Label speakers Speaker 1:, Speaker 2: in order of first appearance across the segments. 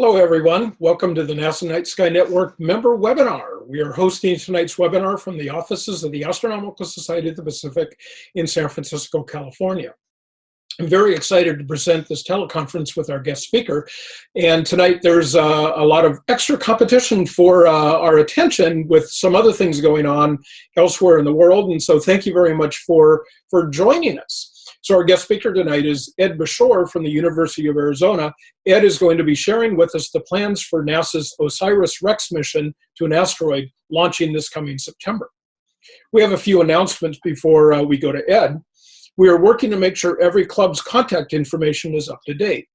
Speaker 1: Hello, everyone. Welcome to the NASA Night Sky Network member webinar. We are hosting tonight's webinar from the offices of the Astronomical Society of the Pacific in San Francisco, California. I'm very excited to present this teleconference with our guest speaker. And tonight there's uh, a lot of extra competition for uh, our attention with some other things going on elsewhere in the world. And so thank you very much for, for joining us. So our guest speaker tonight is Ed Beshore from the University of Arizona. Ed is going to be sharing with us the plans for NASA's OSIRIS-REx mission to an asteroid launching this coming September. We have a few announcements before uh, we go to Ed. We are working to make sure every club's contact information is up to date.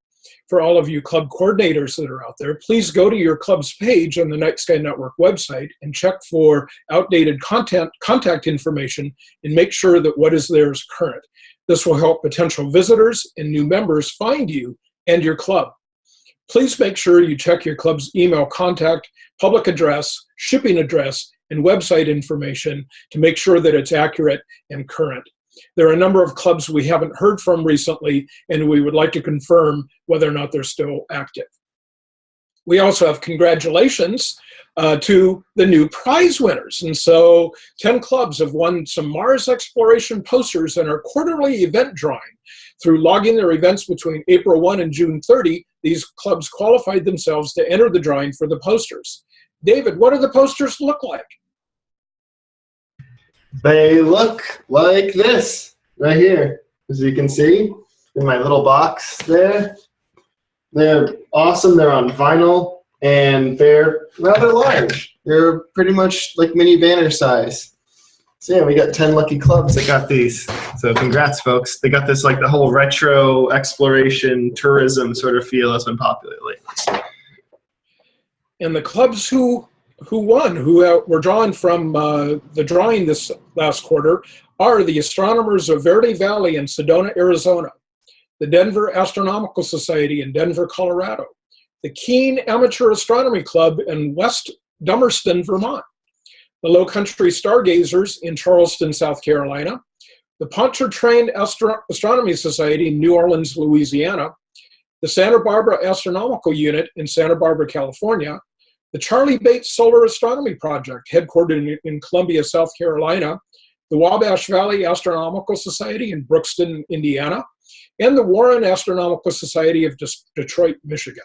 Speaker 1: For all of you club coordinators that are out there, please go to your club's page on the Night Sky Network website and check for outdated content, contact information and make sure that what is there is current. This will help potential visitors and new members find you and your club. Please make sure you check your club's email contact, public address, shipping address, and website information to make sure that it's accurate and current. There are a number of clubs we haven't heard from recently, and we would like to confirm whether or not they're still active. We also have congratulations uh, to the new prize winners. And so 10 clubs have won some Mars exploration posters in our quarterly event drawing. Through logging their events between April 1 and June 30, these clubs qualified themselves to enter the drawing for the posters. David, what do the posters look like?
Speaker 2: They look like this right here, as you can see in my little box there. They're awesome. They're on vinyl and they're rather large. They're pretty much like mini banner size. So yeah, we got 10 lucky clubs that got these. So congrats, folks. They got this like the whole retro exploration tourism sort of feel that's been popular lately.
Speaker 1: And the clubs who who won, who were drawn from uh, the drawing this last quarter, are the astronomers of Verde Valley in Sedona, Arizona, the Denver Astronomical Society in Denver, Colorado, the Keene Amateur Astronomy Club in West Dummerston, Vermont, the Low Country Stargazers in Charleston, South Carolina, the Pontchartrain Astro Astronomy Society in New Orleans, Louisiana, the Santa Barbara Astronomical Unit in Santa Barbara, California, the Charlie Bates Solar Astronomy Project, headquartered in, in Columbia, South Carolina, the Wabash Valley Astronomical Society in Brookston, Indiana, and the Warren Astronomical Society of Detroit, Michigan.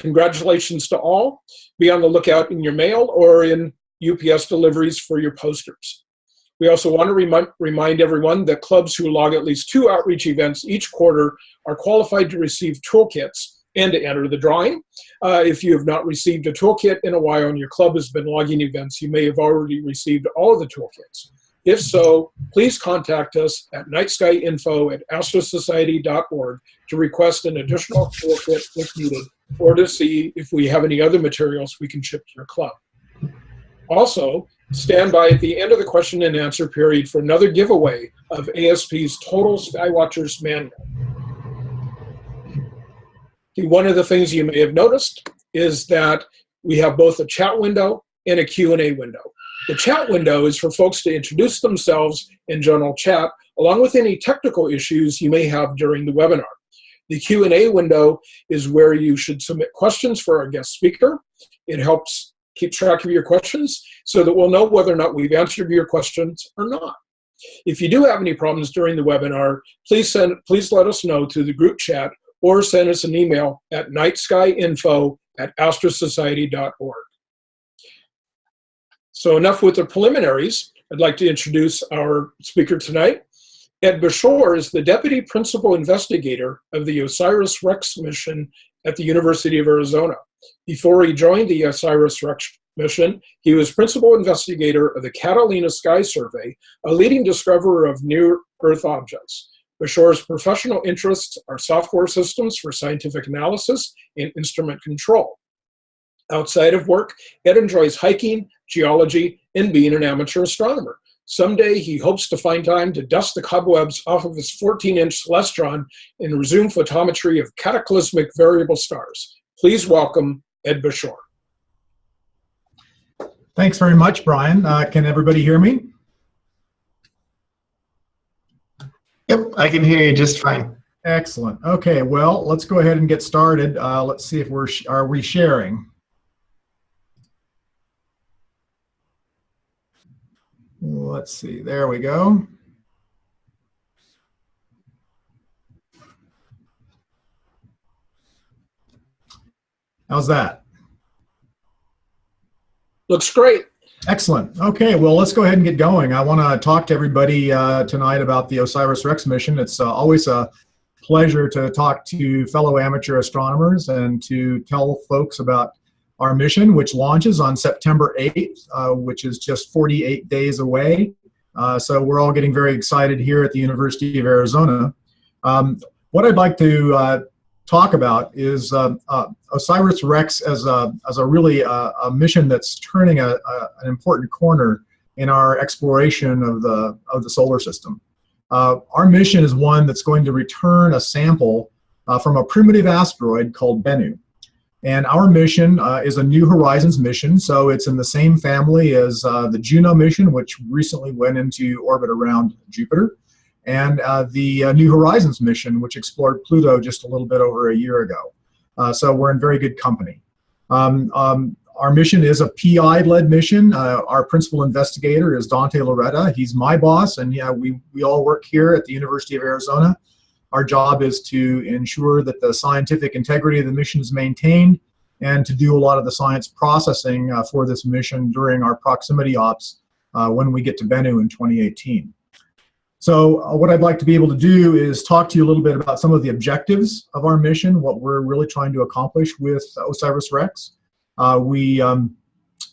Speaker 1: Congratulations to all. Be on the lookout in your mail or in UPS deliveries for your posters. We also want to remind, remind everyone that clubs who log at least two outreach events each quarter are qualified to receive toolkits and to enter the drawing. Uh, if you have not received a toolkit in a while and your club has been logging events, you may have already received all of the toolkits. If so, please contact us at nightskyinfo at astrosociety.org to request an additional toolkit if needed or to see if we have any other materials we can ship to your club. Also, stand by at the end of the question and answer period for another giveaway of ASP's Total Skywatchers Manual. One of the things you may have noticed is that we have both a chat window and a Q&A window. The chat window is for folks to introduce themselves in general chat, along with any technical issues you may have during the webinar. The Q&A window is where you should submit questions for our guest speaker. It helps keep track of your questions so that we'll know whether or not we've answered your questions or not. If you do have any problems during the webinar, please send please let us know through the group chat or send us an email at nightskyinfo at astrosociety.org. So enough with the preliminaries. I'd like to introduce our speaker tonight. Ed Beshore is the Deputy Principal Investigator of the OSIRIS-REx mission at the University of Arizona. Before he joined the OSIRIS-REx mission, he was Principal Investigator of the Catalina Sky Survey, a leading discoverer of near-Earth objects. Beshore's professional interests are software systems for scientific analysis and instrument control. Outside of work, Ed enjoys hiking, geology, and being an amateur astronomer. Someday he hopes to find time to dust the cobwebs off of his 14-inch Celestron and resume photometry of cataclysmic variable stars. Please welcome Ed Beshore.
Speaker 3: Thanks very much, Brian. Uh, can everybody hear me?
Speaker 2: Yep, I can hear you just fine.
Speaker 3: Excellent. Okay, well, let's go ahead and get started. Uh, let's see if we're, sh- are we sharing? Let's see, there we go. How's that?
Speaker 1: Looks great.
Speaker 3: Excellent. Okay, well, let's go ahead and get going. I want to talk to everybody uh, tonight about the OSIRIS-REx mission. It's uh, always a pleasure to talk to fellow amateur astronomers and to tell folks about our mission, which launches on September 8th, uh, which is just 48 days away. Uh, so we're all getting very excited here at the University of Arizona. Um, what I'd like to uh, talk about is uh, uh, OSIRIS-REx as a, as a really uh, a mission that's turning a, a, an important corner in our exploration of the, of the solar system. Our mission is one that's going to return a sample from a primitive asteroid called Bennu. And our mission uh, is a New Horizons mission, so it's in the same family as the Juno mission, which recently went into orbit around Jupiter and uh, the uh, New Horizons mission, which explored Pluto just a little bit over a year ago. Uh, so we're in very good company. Um, um, our mission is a PI-led mission. Uh, our principal investigator is Dante Lauretta. He's my boss, and yeah, we, we all work here at the University of Arizona. Our job is to ensure that the scientific integrity of the mission is maintained and to do a lot of the science processing uh, for this mission during our proximity ops uh, when we get to Bennu in 2018. So uh, what I'd like to be able to do is talk to you a little bit about some of the objectives of our mission, what we're really trying to accomplish with OSIRIS-REx. Uh, we um,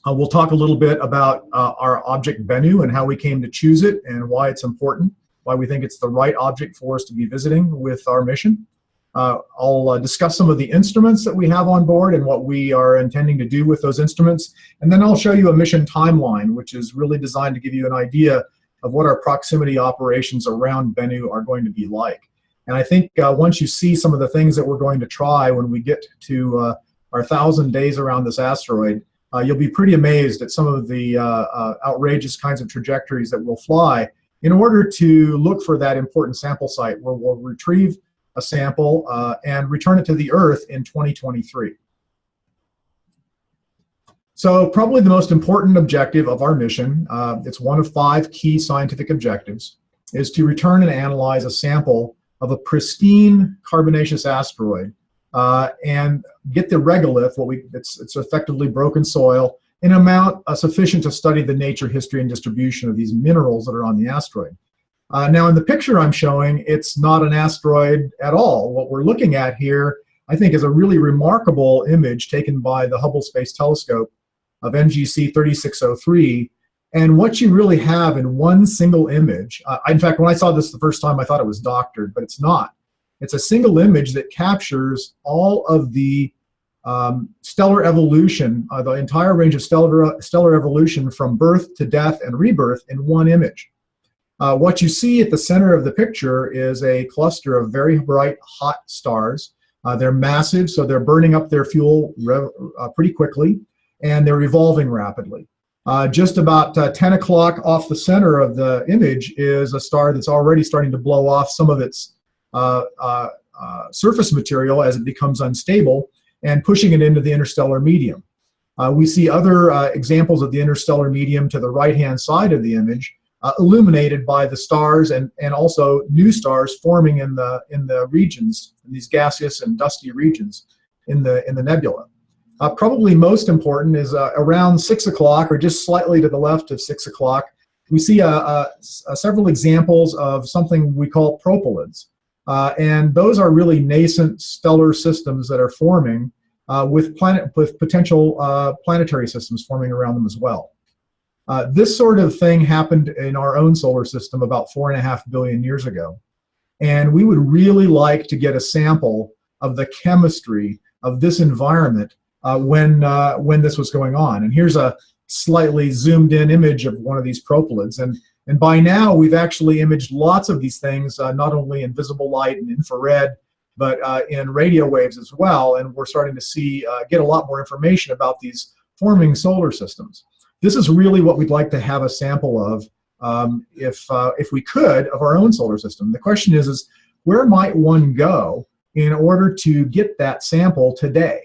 Speaker 3: uh, will talk a little bit about uh, our object Bennu and how we came to choose it and why it's important, why we think it's the right object for us to be visiting with our mission. Uh, I'll uh, discuss some of the instruments that we have on board and what we are intending to do with those instruments. And then I'll show you a mission timeline, which is really designed to give you an idea of what our proximity operations around Bennu are going to be like. And I think uh, once you see some of the things that we're going to try when we get to uh, our thousand days around this asteroid, uh, you'll be pretty amazed at some of the uh, outrageous kinds of trajectories that we'll fly in order to look for that important sample site where we'll retrieve a sample uh, and return it to the Earth in 2023. So probably the most important objective of our mission, uh, it's one of five key scientific objectives, is to return and analyze a sample of a pristine carbonaceous asteroid uh, and get the regolith, what we, it's, it's effectively broken soil, in amount uh, sufficient to study the nature, history, and distribution of these minerals that are on the asteroid. Uh, now in the picture I'm showing, it's not an asteroid at all. What we're looking at here, I think, is a really remarkable image taken by the Hubble Space Telescope of NGC 3603. And what you really have in one single image, uh, in fact, when I saw this the first time, I thought it was doctored, but it's not. It's a single image that captures all of the um, stellar evolution, uh, the entire range of stellar, stellar evolution from birth to death and rebirth in one image. Uh, what you see at the center of the picture is a cluster of very bright, hot stars. Uh, they're massive, so they're burning up their fuel uh, pretty quickly and they're evolving rapidly. Uh, just about uh, 10 o'clock off the center of the image is a star that's already starting to blow off some of its surface material as it becomes unstable and pushing it into the interstellar medium. Uh, we see other examples of the interstellar medium to the right-hand side of the image illuminated by the stars and, and also new stars forming in the, in the regions, in these gaseous and dusty regions in the, in the nebula. Uh, probably most important is uh, around 6 o'clock or just slightly to the left of 6 o'clock, we see uh, uh, uh, several examples of something we call proplyds. And those are really nascent stellar systems that are forming with, planet, with potential planetary systems forming around them as well. Uh, this sort of thing happened in our own solar system about four and a half billion years ago. And we would really like to get a sample of the chemistry of this environment uh, when, uh, when this was going on. And here's a slightly zoomed in image of one of these proplyds. And, and by now, we've actually imaged lots of these things, uh, not only in visible light and infrared, but uh, in radio waves as well. And we're starting to see, uh, get a lot more information about these forming solar systems. This is really what we'd like to have a sample of um, if, uh, if we could, of our own solar system. The question is, is where might one go in order to get that sample today?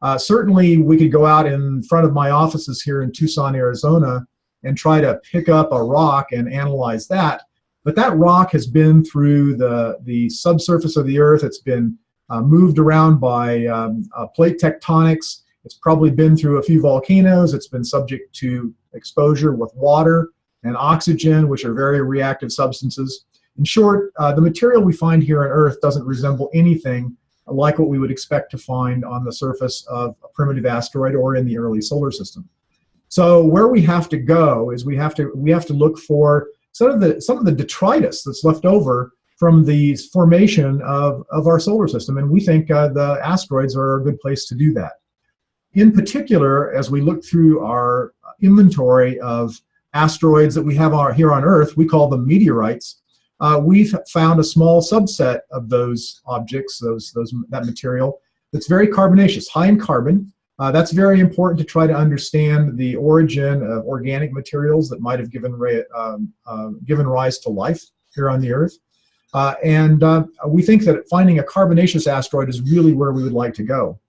Speaker 3: Uh, certainly, we could go out in front of my offices here in Tucson, Arizona, and try to pick up a rock and analyze that. But that rock has been through the, the subsurface of the Earth. It's been uh, moved around by um, uh, plate tectonics. It's probably been through a few volcanoes. It's been subject to exposure with water and oxygen, which are very reactive substances. In short, uh, the material we find here on Earth doesn't resemble anything like what we would expect to find on the surface of a primitive asteroid or in the early solar system. So where we have to go is we have to we have to look for some of the some of the detritus that's left over from the formation of, of our solar system, and we think uh, the asteroids are a good place to do that. In particular, as we look through our inventory of asteroids that we have here on Earth, we call them meteorites. Uh, we've found a small subset of those objects, those, those, that material, that's very carbonaceous, high in carbon. Uh, that's very important to try to understand the origin of organic materials that might have given, um, uh, given rise to life here on the Earth. Uh, and uh, we think that finding a carbonaceous asteroid is really where we would like to go.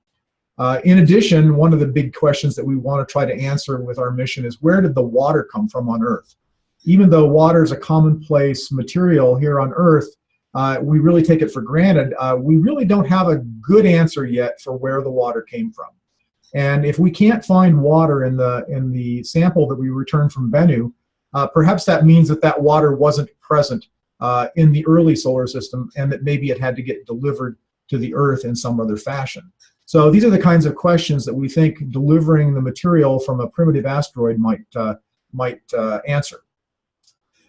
Speaker 3: Uh, in addition, one of the big questions that we want to try to answer with our mission is where did the water come from on Earth? Even though water is a commonplace material here on Earth, uh, we really take it for granted. We really don't have a good answer yet for where the water came from. And if we can't find water in the in the sample that we returned from Bennu, uh, perhaps that means that that water wasn't present uh, in the early solar system and that maybe it had to get delivered to the Earth in some other fashion. So these are the kinds of questions that we think delivering the material from a primitive asteroid might, uh, might uh, answer.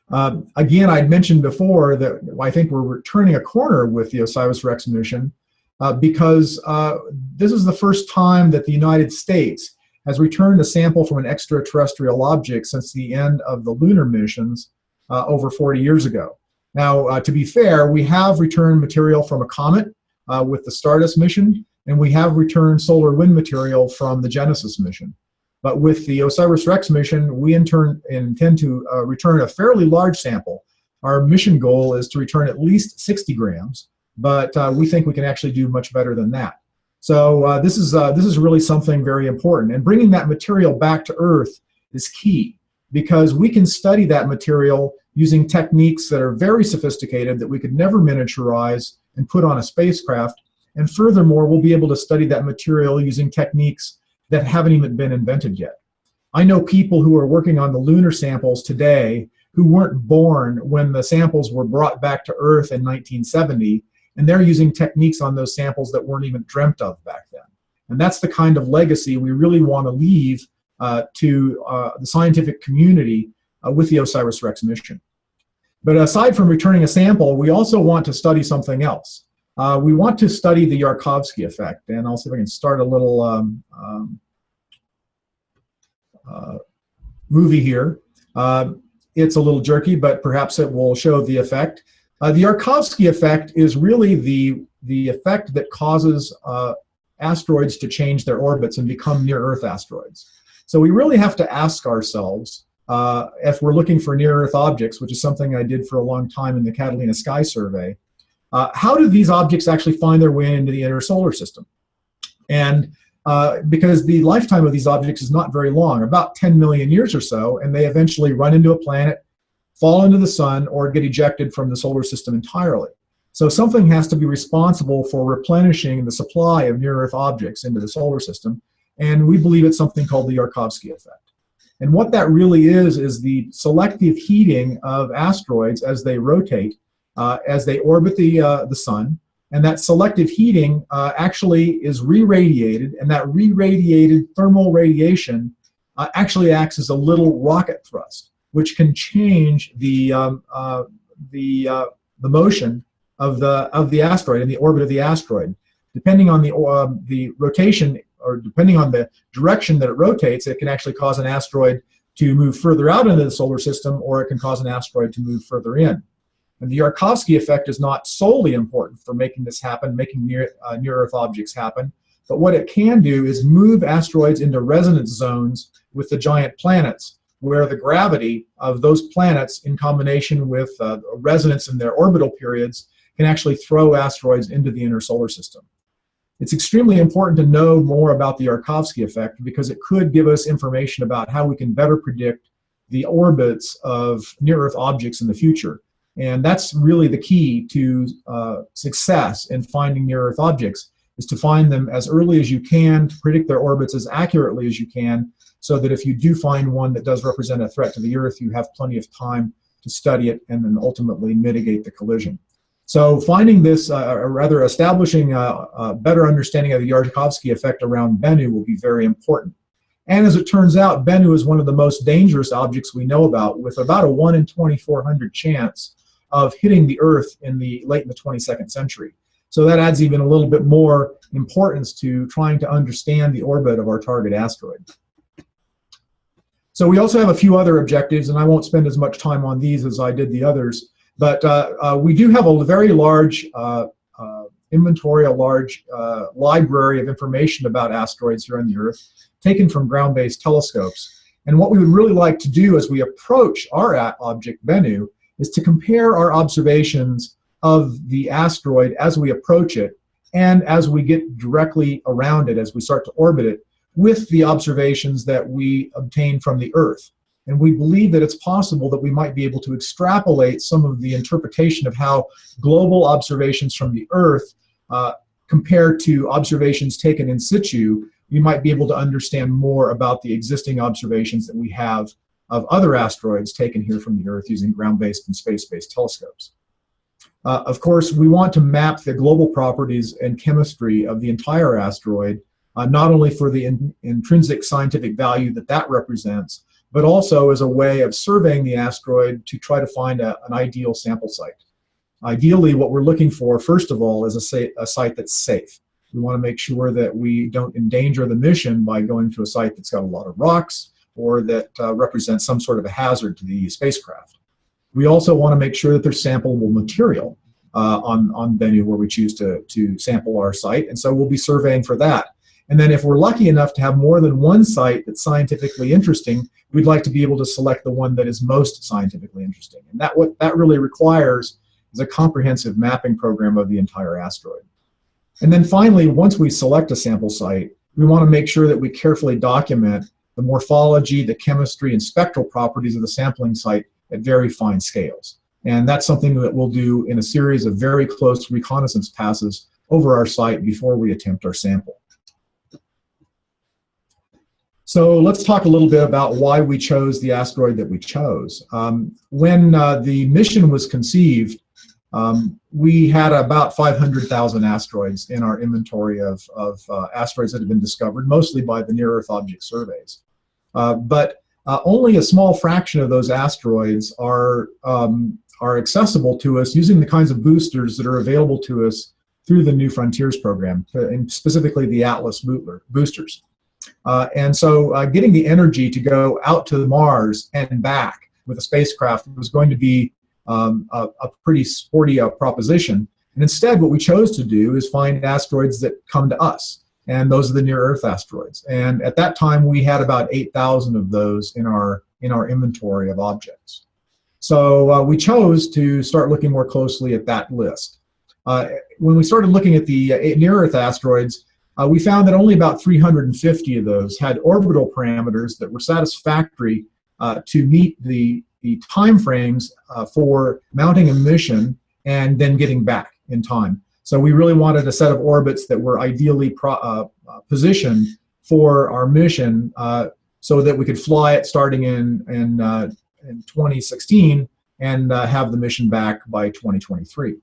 Speaker 3: Um, again, I'd mentioned before that I think we're turning a corner with the OSIRIS-REx mission uh, because uh, this is the first time that the United States has returned a sample from an extraterrestrial object since the end of the lunar missions uh, over 40 years ago. Now, uh, to be fair, we have returned material from a comet uh, with the Stardust mission, and we have returned solar wind material from the Genesis mission. But with the OSIRIS-REx mission, we in turn intend to return a fairly large sample. Our mission goal is to return at least 60 grams, but uh, we think we can actually do much better than that. So uh, this is uh, this is really something very important, and bringing that material back to Earth is key because we can study that material using techniques that are very sophisticated that we could never miniaturize and put on a spacecraft. And furthermore, we'll be able to study that material using techniques that haven't even been invented yet. I know people who are working on the lunar samples today who weren't born when the samples were brought back to Earth in 1970, and they're using techniques on those samples that weren't even dreamt of back then. And that's the kind of legacy we really want to leave uh, to uh, the scientific community uh, with the OSIRIS-REx mission. But aside from returning a sample, we also want to study something else. Uh, we want to study the Yarkovsky effect, and I'll see if I can start a little um, um, uh, movie here. Uh, it's a little jerky, but perhaps it will show the effect. Uh, the Yarkovsky effect is really the, the effect that causes uh, asteroids to change their orbits and become near-Earth asteroids. So we really have to ask ourselves, uh, if we're looking for near-Earth objects, which is something I did for a long time in the Catalina Sky Survey, uh, how do these objects actually find their way into the inner solar system? And uh, because the lifetime of these objects is not very long, about 10 million years or so, and they eventually run into a planet, fall into the sun, or get ejected from the solar system entirely. So something has to be responsible for replenishing the supply of near-Earth objects into the solar system, and we believe it's something called the Yarkovsky effect. And what that really is, is the selective heating of asteroids as they rotate, uh, as they orbit the, uh, the sun. And that selective heating uh, actually is re-radiated, and that re-radiated thermal radiation uh, actually acts as a little rocket thrust, which can change the, um, uh, the, uh, the motion of the, of the asteroid and the orbit of the asteroid. Depending on the, the rotation or depending on the direction that it rotates, it can actually cause an asteroid to move further out into the solar system, or it can cause an asteroid to move further in. And the Yarkovsky effect is not solely important for making this happen, making near, uh, near-Earth objects happen, but what it can do is move asteroids into resonance zones with the giant planets, where the gravity of those planets in combination with uh, resonance in their orbital periods can actually throw asteroids into the inner solar system. It's extremely important to know more about the Yarkovsky effect because it could give us information about how we can better predict the orbits of near-Earth objects in the future. And that's really the key to uh, success in finding near-Earth objects, is to find them as early as you can, to predict their orbits as accurately as you can, so that if you do find one that does represent a threat to the Earth, you have plenty of time to study it and then ultimately mitigate the collision. So finding this, uh, or rather establishing a, a, better understanding of the Yarkovsky effect around Bennu will be very important. And as it turns out, Bennu is one of the most dangerous objects we know about, with about a 1 in 2400 chance of hitting the Earth in the late in the 22nd century. So that adds even a little bit more importance to trying to understand the orbit of our target asteroid. So we also have a few other objectives, and I won't spend as much time on these as I did the others. But uh, uh, we do have a very large uh, inventory, a large library of information about asteroids here on the Earth, taken from ground-based telescopes. And what we would really like to do as we approach our object, Bennu, is to compare our observations of the asteroid as we approach it and as we get directly around it, as we start to orbit it, with the observations that we obtain from the Earth. And we believe that it's possible that we might be able to extrapolate some of the interpretation of how global observations from the Earth uh, compared to observations taken in situ, we might be able to understand more about the existing observations that we have of other asteroids taken here from the Earth using ground-based and space-based telescopes. Uh, of course, we want to map the global properties and chemistry of the entire asteroid, uh, not only for the in intrinsic scientific value that that represents, but also as a way of surveying the asteroid to try to find a, an ideal sample site. Ideally, what we're looking for, first of all, is a, a site that's safe. We want to make sure that we don't endanger the mission by going to a site that's got a lot of rocks or that uh, represents some sort of a hazard to the spacecraft. We also want to make sure that there's sampleable material uh, on, on Bennu where we choose to, to sample our site, and so we'll be surveying for that. And then if we're lucky enough to have more than one site that's scientifically interesting, we'd like to be able to select the one that is most scientifically interesting. And that what that really requires is a comprehensive mapping program of the entire asteroid. And then finally, once we select a sample site, we want to make sure that we carefully document the morphology, the chemistry, and spectral properties of the sampling site at very fine scales. And that's something that we'll do in a series of very close reconnaissance passes over our site before we attempt our sample. So let's talk a little bit about why we chose the asteroid that we chose. Um, when uh, the mission was conceived, um, we had about 500,000 asteroids in our inventory of, of uh, asteroids that have been discovered, mostly by the near-Earth object surveys. Uh, but uh, only a small fraction of those asteroids are, um, are accessible to us using the kinds of boosters that are available to us through the New Frontiers program, uh, and specifically the Atlas boosters. Uh, and so uh, getting the energy to go out to Mars and back with a spacecraft was going to be um, a, a, pretty sporty uh, proposition. And instead, what we chose to do is find asteroids that come to us. And those are the near-Earth asteroids. And at that time, we had about 8,000 of those in our, in our inventory of objects. So uh, we chose to start looking more closely at that list. Uh, when we started looking at the uh, near-Earth asteroids, uh, we found that only about 350 of those had orbital parameters that were satisfactory uh, to meet the, the time frames uh, for mounting a mission and then getting back in time. So we really wanted a set of orbits that were ideally uh, uh, positioned for our mission uh, so that we could fly it starting in, in, in 2016 and have the mission back by 2023.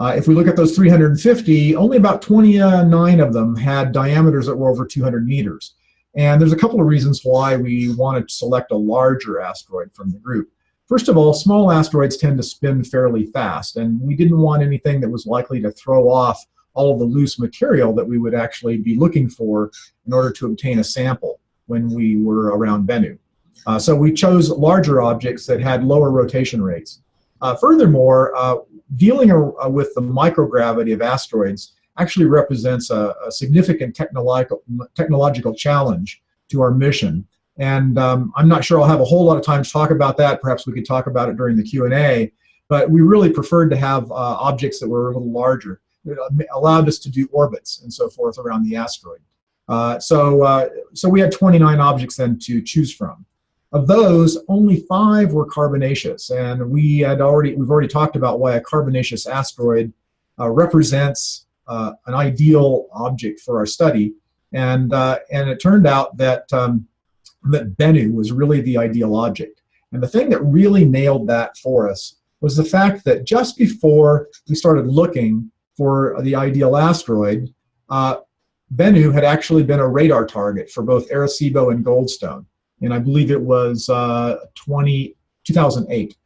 Speaker 3: Uh, if we look at those 350, only about 29 of them had diameters that were over 200 meters. And there's a couple of reasons why we wanted to select a larger asteroid from the group. First of all, small asteroids tend to spin fairly fast, and we didn't want anything that was likely to throw off all of the loose material that we would actually be looking for in order to obtain a sample when we were around Bennu. Uh, so we chose larger objects that had lower rotation rates. Uh, furthermore, uh, dealing uh, with the microgravity of asteroids actually represents a, a significant technological, technological challenge to our mission. And um, I'm not sure I'll have a whole lot of time to talk about that. Perhaps we could talk about it during the Q&A. but we really preferred to have uh, objects that were a little larger. It allowed us to do orbits and so forth around the asteroid. Uh, so, uh, so we had 29 objects then to choose from. Of those, only five were carbonaceous, and we had already we've already talked about why a carbonaceous asteroid uh, represents uh, an ideal object for our study, and uh, and it turned out that um, that Bennu was really the ideal object. And the thing that really nailed that for us was the fact that just before we started looking for the ideal asteroid, uh, Bennu had actually been a radar target for both Arecibo and Goldstone. And I believe it was uh, 20, 2008.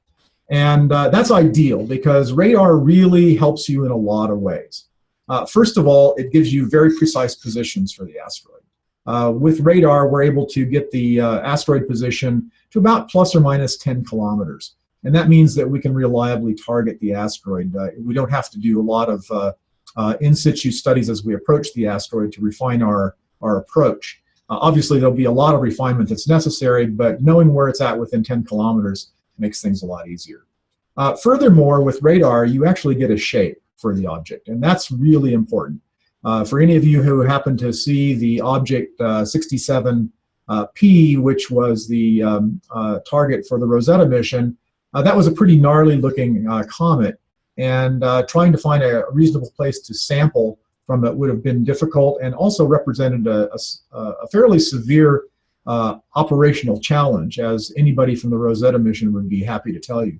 Speaker 3: And uh, that's ideal because radar really helps you in a lot of ways. Uh, first of all, it gives you very precise positions for the asteroid. Uh, with radar, we're able to get the uh, asteroid position to about plus or minus 10 kilometers. And that means that we can reliably target the asteroid. Uh, we don't have to do a lot of uh, uh, in situ studies as we approach the asteroid to refine our, our approach. Obviously, there'll be a lot of refinement that's necessary, but knowing where it's at within 10 kilometers makes things a lot easier. Furthermore, with radar, you actually get a shape for the object, and that's really important. Uh, for any of you who happen to see the object 67P, which was the um, target for the Rosetta mission, uh, that was a pretty gnarly looking uh, comet, and uh, trying to find a reasonable place to sample from it would have been difficult and also represented a, a, a fairly severe uh, operational challenge, as anybody from the Rosetta mission would be happy to tell you.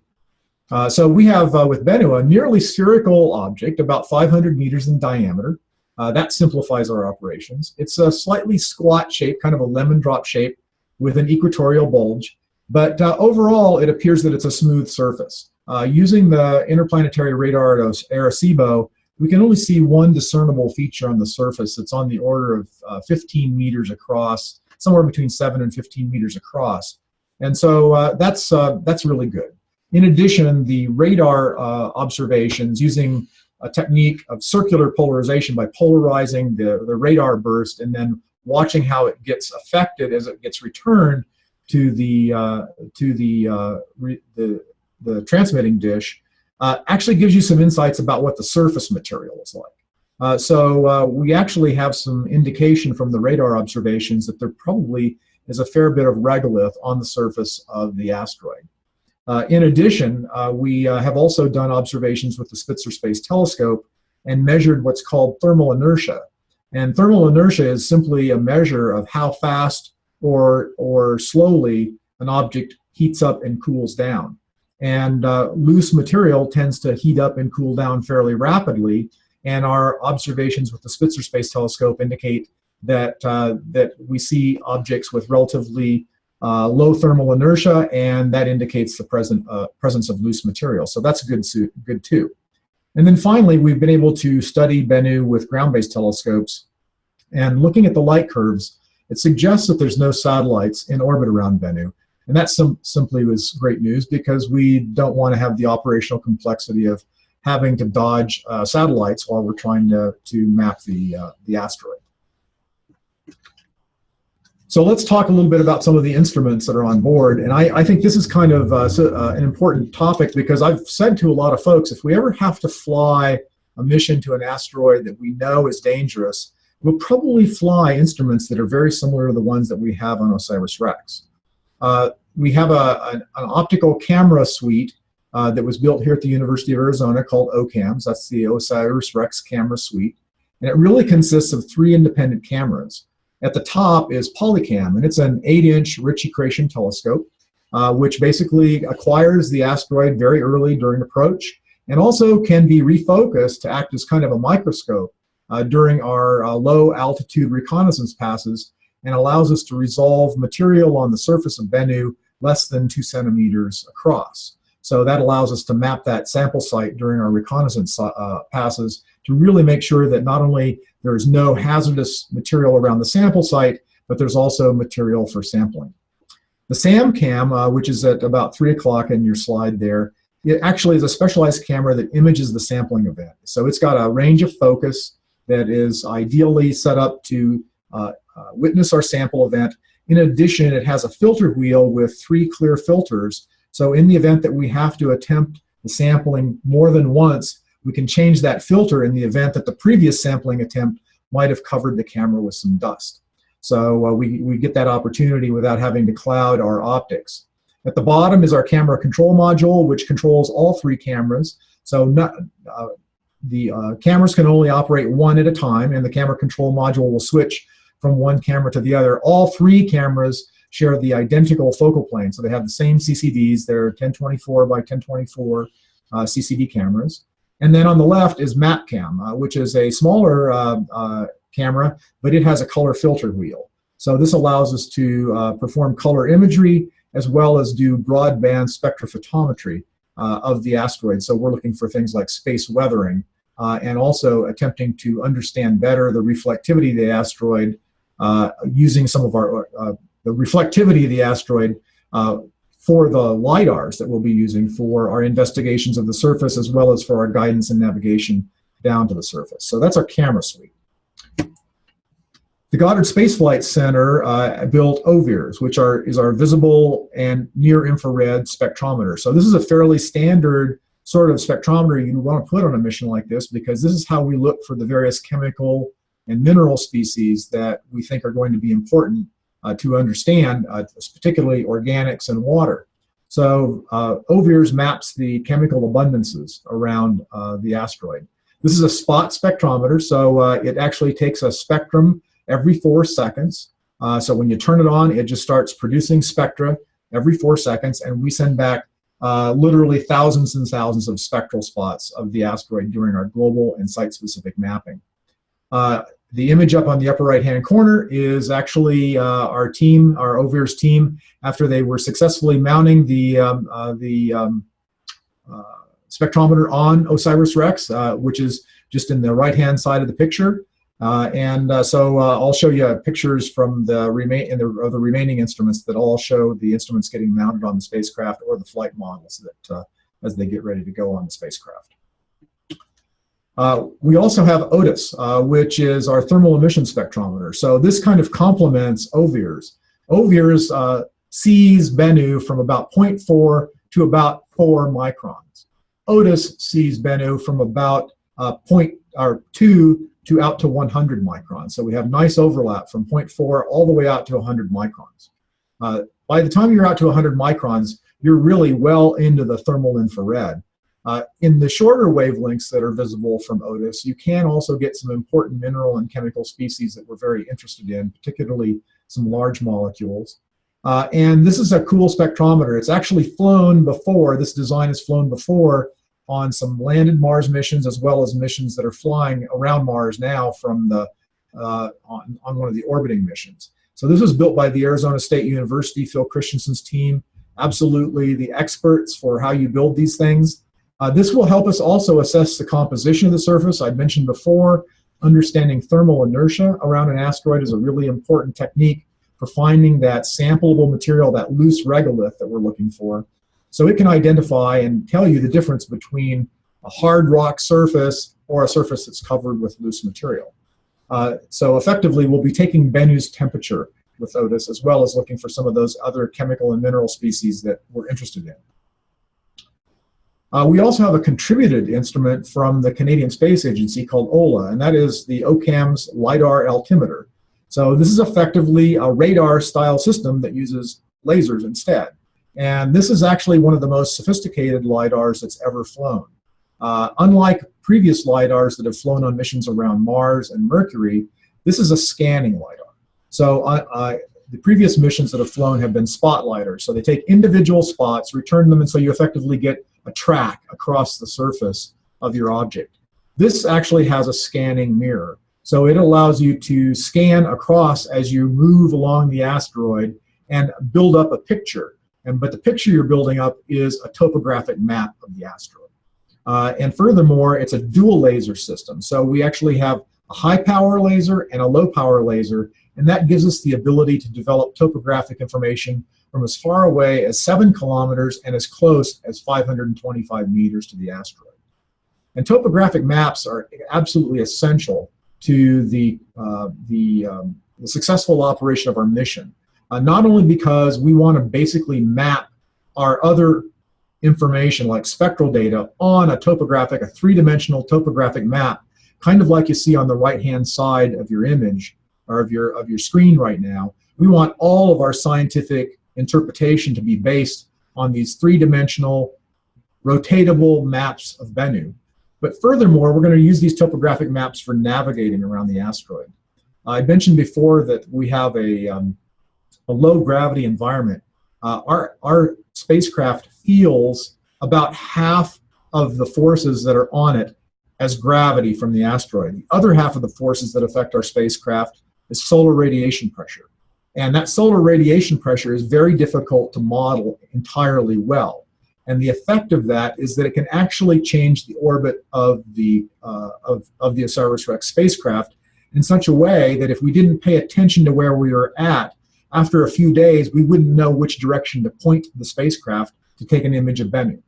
Speaker 3: Uh, so we have uh, with Bennu a nearly spherical object, about 500 meters in diameter. That simplifies our operations. It's a slightly squat shape, kind of a lemon drop shape with an equatorial bulge. But uh, overall, it appears that it's a smooth surface. Uh, using the interplanetary radar at Arecibo, we can only see one discernible feature on the surface that's on the order of uh, 15 meters across, somewhere between 7 and 15 meters across. And so uh, that's, uh, that's really good. In addition, the radar uh, observations using a technique of circular polarization by polarizing the, the radar burst and then watching how it gets affected as it gets returned to the uh, to the, uh, the the transmitting dish uh, actually gives you some insights about what the surface material is like. Uh, so uh, we actually have some indication from the radar observations that there probably is a fair bit of regolith on the surface of the asteroid. Uh, in addition, we have also done observations with the Spitzer Space Telescope and measured what's called thermal inertia. And thermal inertia is simply a measure of how fast or, or slowly an object heats up and cools down. And uh, loose material tends to heat up and cool down fairly rapidly. And our observations with the Spitzer Space Telescope indicate that, uh, that we see objects with relatively uh, low thermal inertia, and that indicates the present, uh, presence of loose material. So that's good, good too. And then finally, we've been able to study Bennu with ground-based telescopes. And looking at the light curves, it suggests that there's no satellites in orbit around Bennu. And that sim simply was great news because we don't want to have the operational complexity of having to dodge uh, satellites while we're trying to, to map the, uh, the asteroid. So let's talk a little bit about some of the instruments that are on board. And I, I think this is kind of uh, so, uh, an important topic because I've said to a lot of folks, if we ever have to fly a mission to an asteroid that we know is dangerous, we'll probably fly instruments that are very similar to the ones that we have on OSIRIS-REx. Uh, we have a, an, an, optical camera suite uh, that was built here at the University of Arizona called OCAMS. That's the OSIRIS-REx camera suite. And it really consists of three independent cameras. At the top is Polycam, and it's an 8-inch Ritchie-Chrétien telescope, uh, which basically acquires the asteroid very early during approach, and also can be refocused to act as kind of a microscope uh, during our uh, low altitude reconnaissance passes and allows us to resolve material on the surface of Bennu less than two centimeters across. So that allows us to map that sample site during our reconnaissance uh, passes to really make sure that not only there's no hazardous material around the sample site, but there's also material for sampling. The SAMCAM, uh, which is at about 3 o'clock in your slide there, it actually is a specialized camera that images the sampling event. So it's got a range of focus that is ideally set up to uh, uh, witness our sample event. In addition, it has a filter wheel with three clear filters. So in the event that we have to attempt the sampling more than once, we can change that filter in the event that the previous sampling attempt might have covered the camera with some dust. So uh, we, we get that opportunity without having to cloud our optics. At the bottom is our camera control module, which controls all three cameras. So not, uh, the uh, cameras can only operate one at a time, and the camera control module will switch from one camera to the other. All three cameras share the identical focal plane, so they have the same CCDs. They're 1024 by 1024 uh, CCD cameras. And then on the left is MapCam, uh, which is a smaller uh, uh, camera, but it has a color filter wheel. So this allows us to uh, perform color imagery as well as do broadband spectrophotometry uh, of the asteroid. So we're looking for things like space weathering uh, and also attempting to understand better the reflectivity of the asteroid using some of our, the reflectivity of the asteroid for the LIDARs that we'll be using for our investigations of the surface as well as for our guidance and navigation down to the surface. So that's our camera suite. The Goddard Space Flight Center uh, built OVIRS, which are, is our visible and near infrared spectrometer. So this is a fairly standard sort of spectrometer you want to put on a mission like this because this is how we look for the various chemical and mineral species that we think are going to be important to understand, uh, particularly organics and water. So uh, OVIRS maps the chemical abundances around uh, the asteroid. This is a spot spectrometer, so uh, it actually takes a spectrum every four seconds. Uh, so when you turn it on, it just starts producing spectra every four seconds, and we send back literally thousands and thousands of spectral spots of the asteroid during our global and site-specific mapping. The image up on the upper right hand corner is actually uh, our team, our OVIRS team, after they were successfully mounting the, um, uh, the um, uh, spectrometer on OSIRIS-REx, uh, which is just in the right hand side of the picture. Uh, and uh, so I'll show you pictures from the, remain in the, of the remaining instruments that all show the instruments getting mounted on the spacecraft or the flight models that as they get ready to go on the spacecraft. Uh, we also have OTES, uh, which is our thermal emission spectrometer. So this kind of complements OVIRS. OVIRS uh, sees Bennu from about 0.4 to about 4 microns. OTES sees Bennu from about uh, point, or 2 to out to 100 microns. So we have nice overlap from 0.4 all the way out to 100 microns. Uh, by the time you're out to 100 microns, you're really well into the thermal infrared. Uh, in the shorter wavelengths that are visible from OTES, you can also get some important mineral and chemical species that we're very interested in, particularly some large molecules. Uh, and this is a cool spectrometer. It's actually flown before, this design has flown before on some landed Mars missions as well as missions that are flying around Mars now from the, uh, on, on one of the orbiting missions. So this was built by the Arizona State University, Phil Christensen's team. Absolutely the experts for how you build these things. Uh, this will help us also assess the composition of the surface. I mentioned before, understanding thermal inertia around an asteroid is a really important technique for finding that sampleable material, that loose regolith that we're looking for. So it can identify and tell you the difference between a hard rock surface or a surface that's covered with loose material. Uh, so effectively, we'll be taking Bennu's temperature with OTES as well as looking for some of those other chemical and mineral species that we're interested in. Uh, we also have a contributed instrument from the Canadian Space Agency called OLA, and that is the OCAM's LIDAR altimeter. So this is effectively a radar-style system that uses lasers instead. And this is actually one of the most sophisticated LIDARs that's ever flown. Uh, unlike previous LIDARs that have flown on missions around Mars and Mercury, this is a scanning LIDAR. So uh, uh the previous missions that have flown have been spot LIDARs. So they take individual spots, return them, and so you effectively get a track across the surface of your object. This actually has a scanning mirror. So it allows you to scan across as you move along the asteroid and build up a picture. And, but the picture you're building up is a topographic map of the asteroid. Uh, and furthermore, it's a dual laser system. So we actually have a high power laser and a low power laser, and that gives us the ability to develop topographic information from as far away as 7 kilometers and as close as 525 meters to the asteroid. And topographic maps are absolutely essential to the, uh, the, um, the, successful operation of our mission. Uh, not only because we want to basically map our other information like spectral data on a topographic, a three-dimensional topographic map, kind of like you see on the right-hand side of your image or of your, of your screen right now. We want all of our scientific interpretation to be based on these three-dimensional rotatable maps of Bennu. But furthermore, we're going to use these topographic maps for navigating around the asteroid. I mentioned before that we have a, um, a low gravity environment. Uh, our, our spacecraft feels about half of the forces that are on it as gravity from the asteroid. The other half of the forces that affect our spacecraft is solar radiation pressure. And that solar radiation pressure is very difficult to model entirely well. And the effect of that is that it can actually change the orbit of the, uh, of, of the OSIRIS-REx spacecraft in such a way that if we didn't pay attention to where we were at, after a few days, we wouldn't know which direction to point the spacecraft to take an image of Bennu.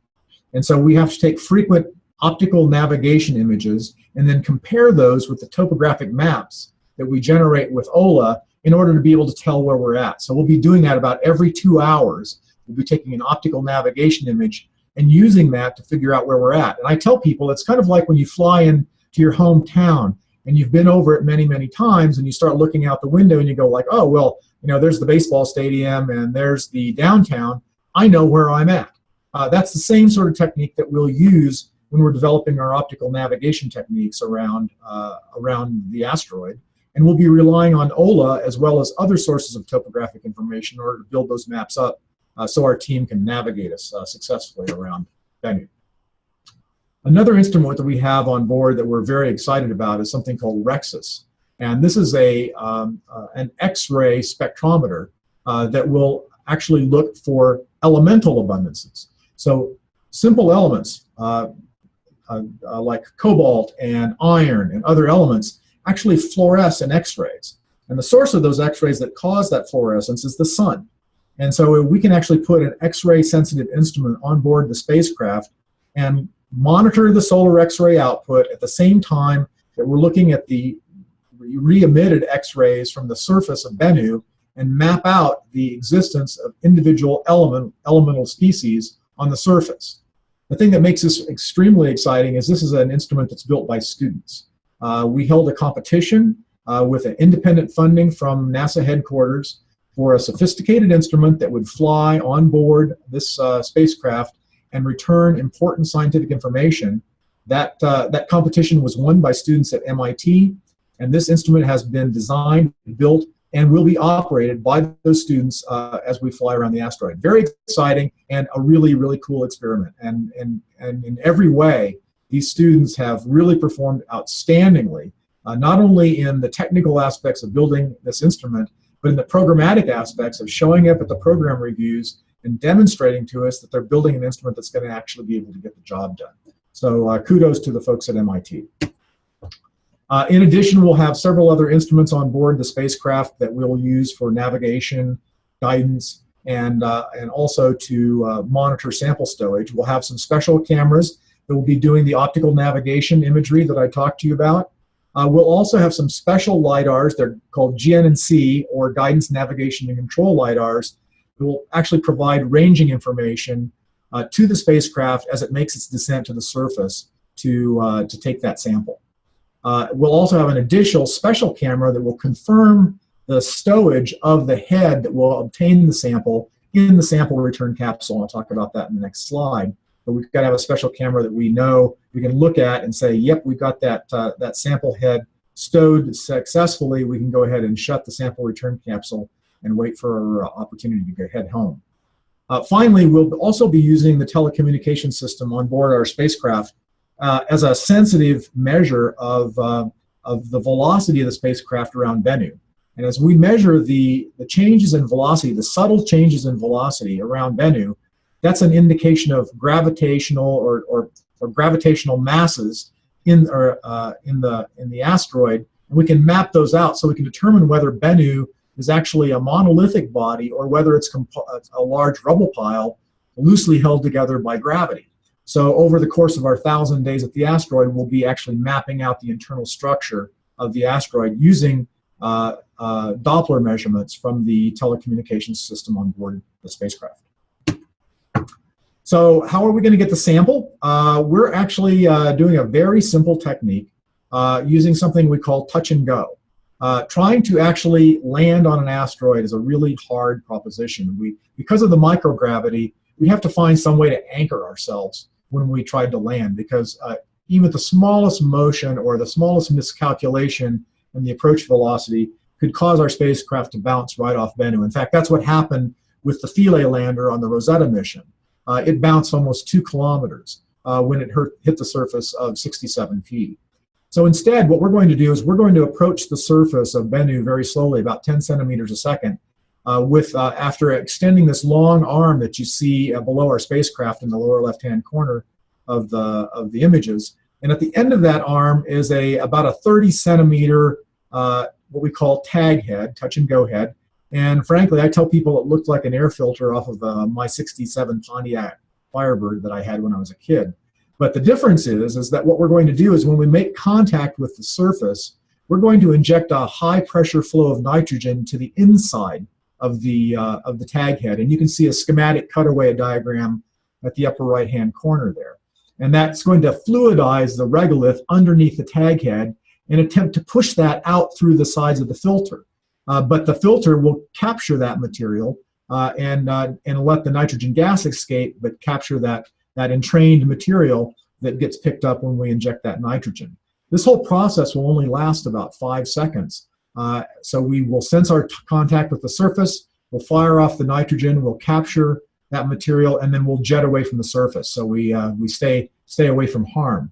Speaker 3: And so we have to take frequent optical navigation images and then compare those with the topographic maps that we generate with OLA in order to be able to tell where we're at. So we'll be doing that about every two hours. We'll be taking an optical navigation image and using that to figure out where we're at. And I tell people it's kind of like when you fly in to your hometown and you've been over it many, many times and you start looking out the window and you go like, oh, well, you know, there's the baseball stadium and there's the downtown. I know where I'm at. Uh, that's the same sort of technique that we'll use when we're developing our optical navigation techniques around, uh, around the asteroid. And we'll be relying on OLA as well as other sources of topographic information in order to build those maps up uh, so our team can navigate us uh, successfully around Bennu. Another instrument that we have on board that we're very excited about is something called REXIS. And this is a, um, uh, an X-ray spectrometer uh, that will actually look for elemental abundances. So simple elements uh, uh like cobalt and iron and other elements actually fluoresce in X-rays. And the source of those X-rays that cause that fluorescence is the sun. And so we can actually put an X-ray sensitive instrument on board the spacecraft and monitor the solar X-ray output at the same time that we're looking at the re-emitted X-rays from the surface of Bennu and map out the existence of individual element, elemental species on the surface. The thing that makes this extremely exciting is this is an instrument that's built by students. Uh, we held a competition uh, with an independent funding from NASA headquarters for a sophisticated instrument that would fly on board this uh, spacecraft and return important scientific information. That, that competition was won by students at MIT, and this instrument has been designed, built, and will be operated by those students uh, as we fly around the asteroid. Very exciting and a really, really cool experiment. And, and, and in every way, these students have really performed outstandingly, uh, not only in the technical aspects of building this instrument, but in the programmatic aspects of showing up at the program reviews and demonstrating to us that they're building an instrument that's going to actually be able to get the job done. So uh, kudos to the folks at MIT. Uh, in addition, we'll have several other instruments on board the spacecraft that we'll use for navigation, guidance, and, uh, and also to uh, monitor sample stowage. We'll have some special cameras that will be doing the optical navigation imagery that I talked to you about. Uh, we'll also have some special LIDARs, they're called GNC or Guidance Navigation and Control LIDARs, that will actually provide ranging information uh, to the spacecraft as it makes its descent to the surface to, uh, to take that sample. Uh, we'll also have an additional special camera that will confirm the stowage of the head that will obtain the sample in the sample return capsule. I'll talk about that in the next slide. But we've got to have a special camera that we know we can look at and say, yep, we've got that, uh, that sample head stowed successfully. We can go ahead and shut the sample return capsule and wait for our opportunity to go head home. Uh, finally, we'll also be using the telecommunication system on board our spacecraft uh, as a sensitive measure of, uh, of the velocity of the spacecraft around Bennu. And as we measure the, the changes in velocity, the subtle changes in velocity around Bennu, that's an indication of gravitational or, or, or gravitational masses in, or, uh, in, the, in the asteroid. And we can map those out so we can determine whether Bennu is actually a monolithic body or whether it's a large rubble pile loosely held together by gravity. So over the course of our thousand days at the asteroid, we'll be actually mapping out the internal structure of the asteroid using uh, uh, Doppler measurements from the telecommunications system on board the spacecraft. So how are we going to get the sample? Uh, we're actually uh, doing a very simple technique uh, using something we call touch and go. Uh, trying to actually land on an asteroid is a really hard proposition. We, because of the microgravity, we have to find some way to anchor ourselves when we tried to land because uh, even the smallest motion or the smallest miscalculation in the approach velocity could cause our spacecraft to bounce right off Bennu. In fact, that's what happened with the Philae lander on the Rosetta mission. Uh, it bounced almost two kilometers uh, when it hurt, hit the surface of 67P. So instead, what we're going to do is we're going to approach the surface of Bennu very slowly, about 10 centimeters a second, uh, with uh, after extending this long arm that you see uh, below our spacecraft in the lower left-hand corner of the of the images. And at the end of that arm is a about a 30 centimeter uh, what we call tag head, touch and go head. And frankly, I tell people it looked like an air filter off of uh, my 67 Pontiac Firebird that I had when I was a kid. But the difference is, is that what we're going to do is when we make contact with the surface, we're going to inject a high pressure flow of nitrogen to the inside of the, uh, of the tag head. And you can see a schematic cutaway diagram at the upper right hand corner there. And that's going to fluidize the regolith underneath the tag head and attempt to push that out through the sides of the filter. Uh, but the filter will capture that material uh, and, uh, and let the nitrogen gas escape, but capture that, that entrained material that gets picked up when we inject that nitrogen. This whole process will only last about five seconds. Uh, so we will sense our contact with the surface, we'll fire off the nitrogen, we'll capture that material, and then we'll jet away from the surface. So we, uh, we stay, stay away from harm.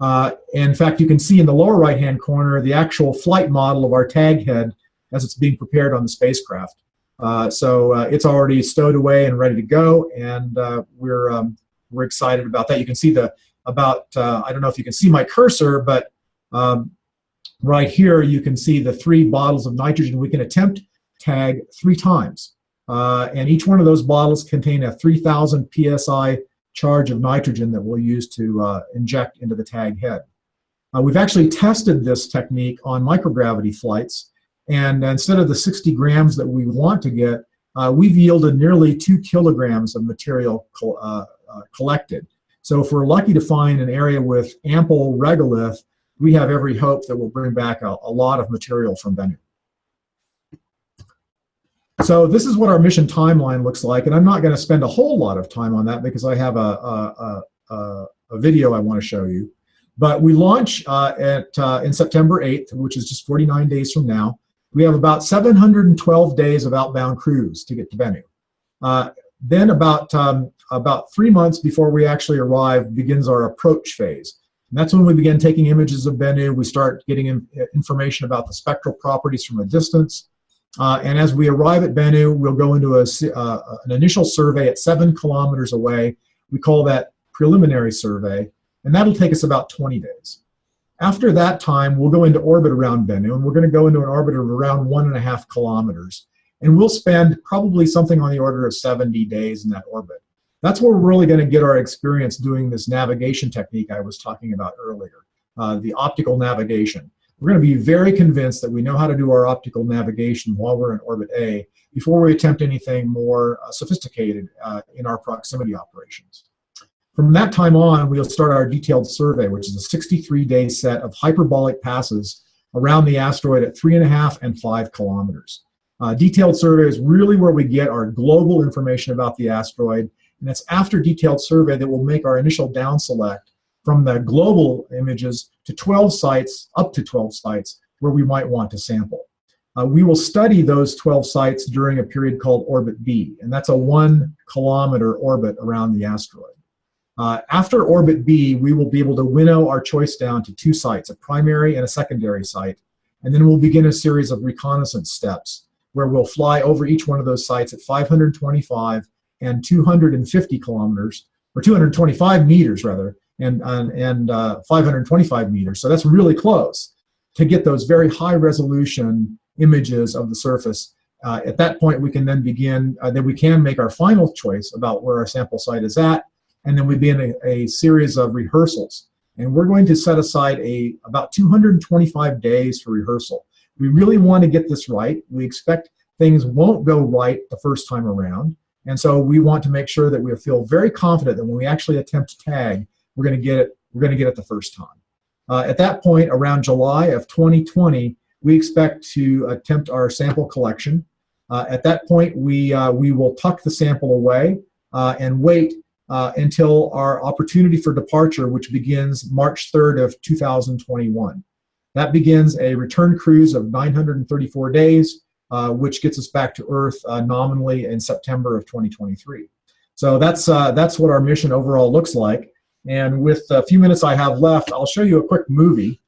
Speaker 3: Uh, in fact, you can see in the lower right-hand corner the actual flight model of our tag head as it's being prepared on the spacecraft. Uh, so uh, it's already stowed away and ready to go, and uh, we're um, we're excited about that. You can see the about uh, I don't know if you can see my cursor, but um, right here you can see the three bottles of nitrogen. We can attempt tag three times, uh, and each one of those bottles contain a 3,000 psi charge of nitrogen that we'll use to uh, inject into the tag head. We've actually tested this technique on microgravity flights, and instead of the 60 grams that we want to get, uh, we've yielded nearly two kilograms of material uh, uh, collected. So if we're lucky to find an area with ample regolith, we have every hope that we'll bring back a, a lot of material from Bennu. So this is what our mission timeline looks like, and I'm not going to spend a whole lot of time on that because I have a, a, a, a video I want to show you. But we launch uh, at uh, in September 8th, which is just 49 days from now. We have about 712 days of outbound cruise to get to Bennu. Uh, then about um, about three months before we actually arrive begins our approach phase. And that's when we begin taking images of Bennu. We start getting in, information about the spectral properties from a distance. Uh, and as we arrive at Bennu, we'll go into a, uh, an initial survey at seven kilometers away. We call that preliminary survey, and that'll take us about 20 days. After that time, we'll go into orbit around Bennu, and we're going to go into an orbit of around one and a half kilometers. And we'll spend probably something on the order of 70 days in that orbit. That's where we're really going to get our experience doing this navigation technique I was talking about earlier, uh, the optical navigation. We're going to be very convinced that we know how to do our optical navigation while we're in orbit A before we attempt anything more uh, sophisticated uh, in our proximity operations. From that time on, we'll start our detailed survey, which is a 63-day set of hyperbolic passes around the asteroid at three and a half and five kilometers. Uh, detailed survey is really where we get our global information about the asteroid, and it's after detailed survey that we'll make our initial down select from the global images to 12 sites, up to 12 sites, where we might want to sample. Uh, we will study those 12 sites during a period called orbit B, and that's a one kilometer orbit around the asteroid. Uh, after orbit B, we will be able to winnow our choice down to two sites, a primary and a secondary site, and then we'll begin a series of reconnaissance steps where we'll fly over each one of those sites at 525 and 250 kilometers, or 225 meters rather, and, and, and uh, 525 meters. So that's really close to get those very high resolution images of the surface. Uh, at that point, we can then begin, uh, then we can make our final choice about where our sample site is at, and then we'd begin a, a series of rehearsals. And we're going to set aside a about 225 days for rehearsal. We really want to get this right. We expect things won't go right the first time around. And so we want to make sure that we feel very confident that when we actually attempt to tag, we're going to get it. We're going to get it the first time. Uh, at that point, around July of 2020, we expect to attempt our sample collection. Uh, at that point, we uh, we will tuck the sample away uh, and wait uh, until our opportunity for departure, which begins March 3rd of 2021. That begins a return cruise of 934 days, uh, which gets us back to Earth uh, nominally in September of 2023. So that's, uh, that's what our mission overall looks like. And with a few minutes I have left, I'll show you a quick movie.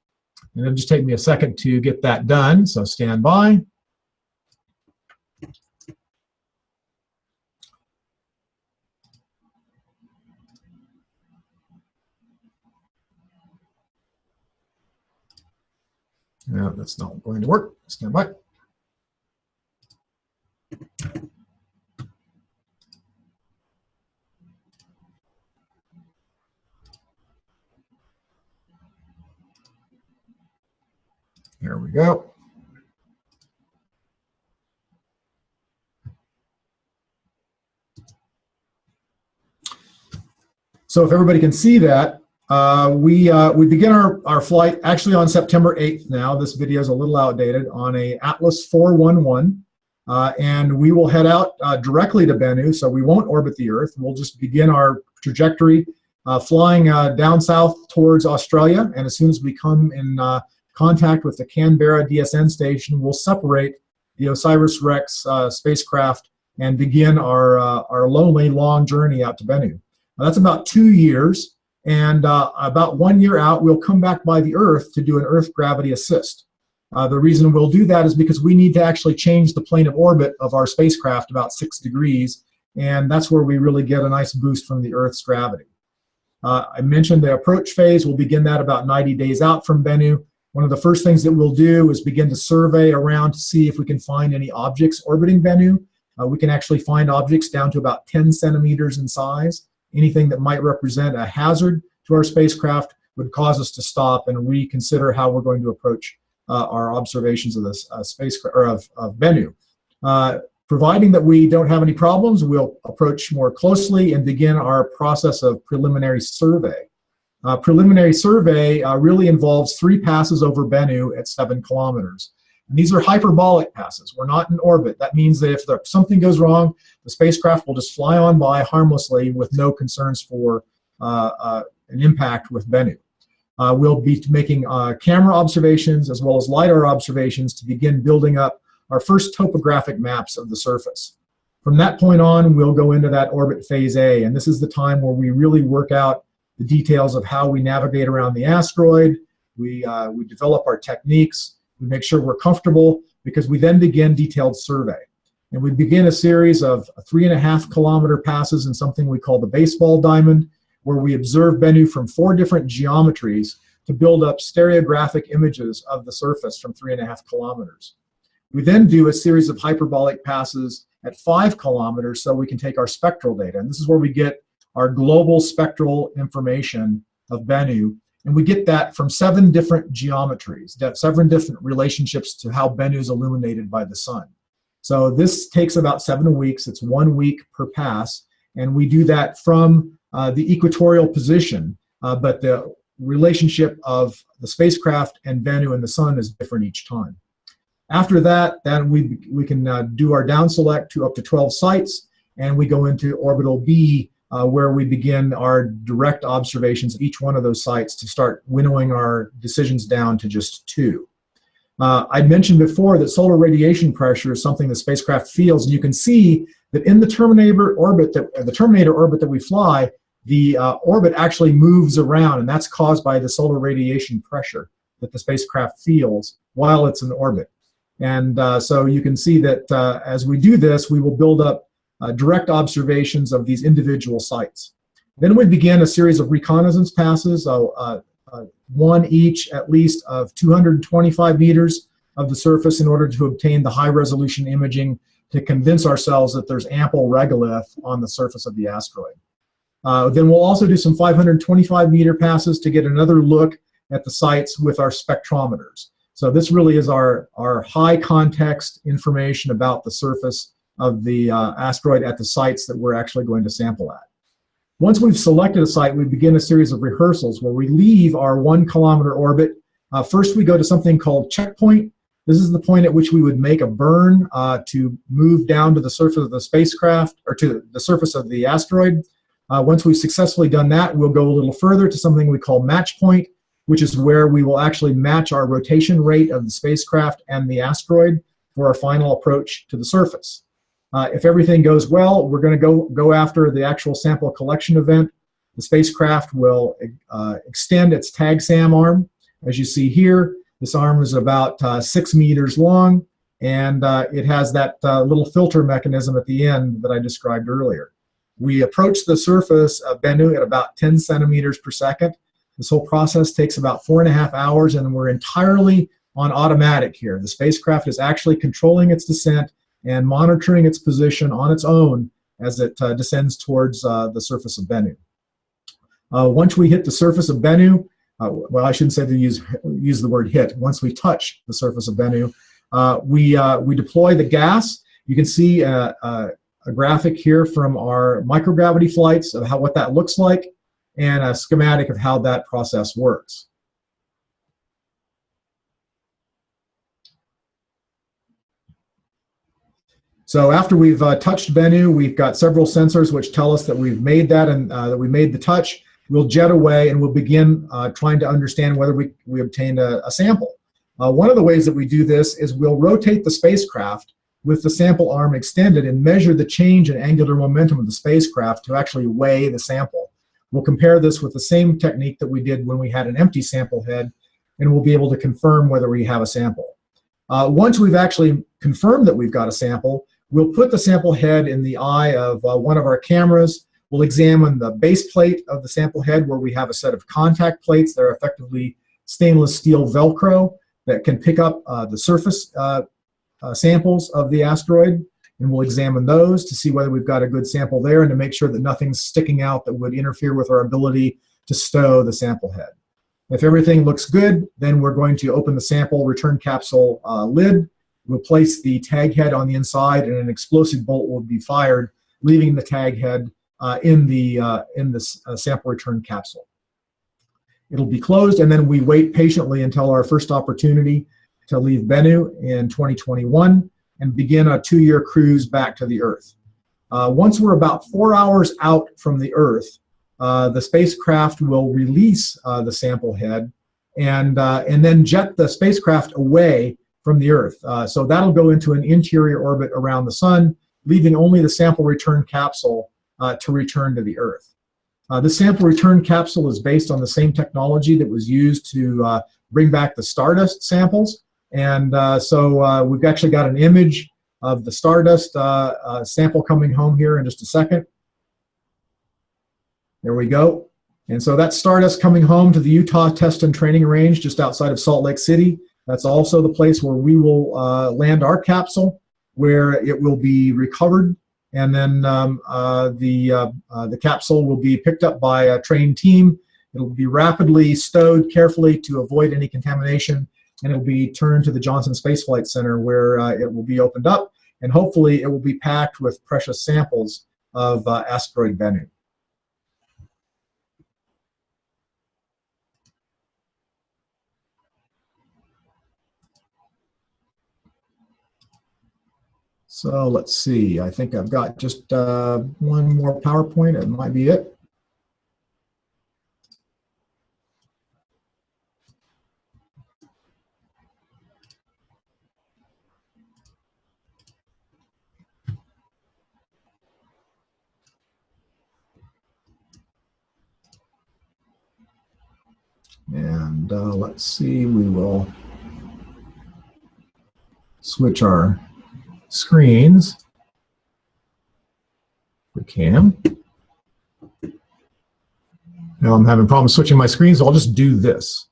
Speaker 3: And it'll just take me a second to get that done, so stand by. No, that's not going to work. Stand by. There we go. So if everybody can see that, uh, we uh, we begin our, our flight actually on September 8th now. This video is a little outdated on a Atlas 411. Uh, and we will head out uh, directly to Bennu, so we won't orbit the Earth. We'll just begin our trajectory uh, flying uh, down south towards Australia. And as soon as we come in contact with the Canberra DSN station, we'll separate the OSIRIS-REx spacecraft and begin our, our lonely long journey out to Bennu. Now, that's about two years. And uh, about one year out, we'll come back by the Earth to do an Earth gravity assist. Uh, the reason we'll do that is because we need to actually change the plane of orbit of our spacecraft about six degrees, and that's where we really get a nice boost from the Earth's gravity. Uh, I mentioned the approach phase. We'll begin that about 90 days out from Bennu. One of the first things that we'll do is begin to survey around to see if we can find any objects orbiting Bennu. Uh, we can actually find objects down to about 10 centimeters in size. Anything that might represent a hazard to our spacecraft would cause us to stop and reconsider how we're going to approach uh, our observations of this uh, spacecraft or of, of Bennu. Uh, providing that we don't have any problems, we'll approach more closely and begin our process of preliminary survey. Uh, preliminary survey uh, really involves three passes over Bennu at seven kilometers. And these are hyperbolic passes. We're not in orbit. That means that if there, something goes wrong, the spacecraft will just fly on by harmlessly with no concerns for uh, uh, an impact with Bennu. Uh, we'll be making uh, camera observations as well as LiDAR observations to begin building up our first topographic maps of the surface. From that point on, we'll go into that orbit phase A, and this is the time where we really work out the details of how we navigate around the asteroid. We, uh, we develop our techniques, we make sure we're comfortable because we then begin detailed survey. And we begin a series of three and a half kilometer passes in something we call the baseball diamond, where we observe Bennu from four different geometries to build up stereographic images of the surface from three and a half kilometers. We then do a series of hyperbolic passes at five kilometers so we can take our spectral data. And this is where we get our global spectral information of Bennu and we get that from seven different geometries, seven different relationships to how Bennu is illuminated by the sun. So this takes about seven weeks. It's one week per pass. And we do that from uh, the equatorial position. Uh, but the relationship of the spacecraft and Bennu and the sun is different each time. After that, then we, we can uh, do our down select to up to 12 sites. And we go into orbital B uh, where we begin our direct observations of each one of those sites to start winnowing our decisions down to just two. Uh, I mentioned before that solar radiation pressure is something the spacecraft feels, and you can see that in the Terminator orbit that uh, the Terminator orbit that we fly, the uh, orbit actually moves around, and that's caused by the solar radiation pressure that the spacecraft feels while it's in orbit. And uh, so you can see that uh, as we do this, we will build up uh, direct observations of these individual sites. Then we begin a series of reconnaissance passes, uh, uh, one each at least of 225 meters of the surface in order to obtain the high resolution imaging to convince ourselves that there's ample regolith on the surface of the asteroid. Uh, then we'll also do some 525 meter passes to get another look at the sites with our spectrometers. So this really is our, our high context information about the surface of the uh, asteroid at the sites that we're actually going to sample at. Once we've selected a site, we begin a series of rehearsals where we leave our one kilometer orbit. Uh, first, we go to something called checkpoint. This is the point at which we would make a burn uh, to move down to the surface of the spacecraft, or to the surface of the asteroid. Uh, once we've successfully done that, we'll go a little further to something we call match point, which is where we will actually match our rotation rate of the spacecraft and the asteroid for our final approach to the surface. Uh, if everything goes well, we're going to go, go after the actual sample collection event. The spacecraft will uh, extend its TAG-SAM arm. As you see here, this arm is about uh, six meters long, and uh, it has that uh, little filter mechanism at the end that I described earlier. We approach the surface of Bennu at about 10 centimeters per second. This whole process takes about four and a half hours, and we're entirely on automatic here. The spacecraft is actually controlling its descent and monitoring its position on its own as it uh, descends towards uh, the surface of Bennu. Uh, once we hit the surface of Bennu, uh, well, I shouldn't say to use, use the word hit. Once we touch the surface of Bennu, uh, we, we deploy the gas. You can see a, a, a, graphic here from our microgravity flights of how what that looks like and a schematic of how that process works. So after we've uh, touched Bennu, we've got several sensors which tell us that we've made that and uh, that we made the touch. We'll jet away and we'll begin uh, trying to understand whether we, we obtained a, a sample. Uh, one of the ways that we do this is we'll rotate the spacecraft with the sample arm extended and measure the change in angular momentum of the spacecraft to actually weigh the sample. We'll compare this with the same technique that we did when we had an empty sample head and we'll be able to confirm whether we have a sample. Uh, once we've actually confirmed that we've got a sample, We'll put the sample head in the eye of uh, one of our cameras. We'll examine the base plate of the sample head where we have a set of contact plates that are effectively stainless steel Velcro that can pick up uh, the surface uh, uh, samples of the asteroid. And we'll examine those to see whether we've got a good sample there and to make sure that nothing's sticking out that would interfere with our ability to stow the sample head. If everything looks good, then we're going to open the sample return capsule uh, lid We'll place the tag head on the inside and an explosive bolt will be fired, leaving the tag head uh, in the, uh, in the uh, sample return capsule. It'll be closed and then we wait patiently until our first opportunity to leave Bennu in 2021 and begin a two-year cruise back to the Earth. Uh, once we're about four hours out from the Earth, uh, the spacecraft will release uh, the sample head and, and then jet the spacecraft away from the Earth. Uh, so that'll go into an interior orbit around the Sun, leaving only the sample return capsule uh, to return to the Earth. Uh, the sample return capsule is based on the same technology that was used to uh, bring back the Stardust samples. And uh, so uh, we've actually got an image of the Stardust sample coming home here in just a second. There we go. And so that's Stardust coming home to the Utah Test and Training Range just outside of Salt Lake City. That's also the place where we will uh, land our capsule, where it will be recovered, and then um, uh, the, uh, uh the capsule will be picked up by a trained team. It'll be rapidly stowed carefully to avoid any contamination, and it'll be turned to the Johnson Space Flight Center where uh, it will be opened up, and hopefully it will be packed with precious samples of uh, asteroid Bennu. So let's see, I think I've got just uh, one more PowerPoint, it might be it. And uh, let's see, we will switch our screens. We can. Now I'm having problems switching my screens, so I'll just do this.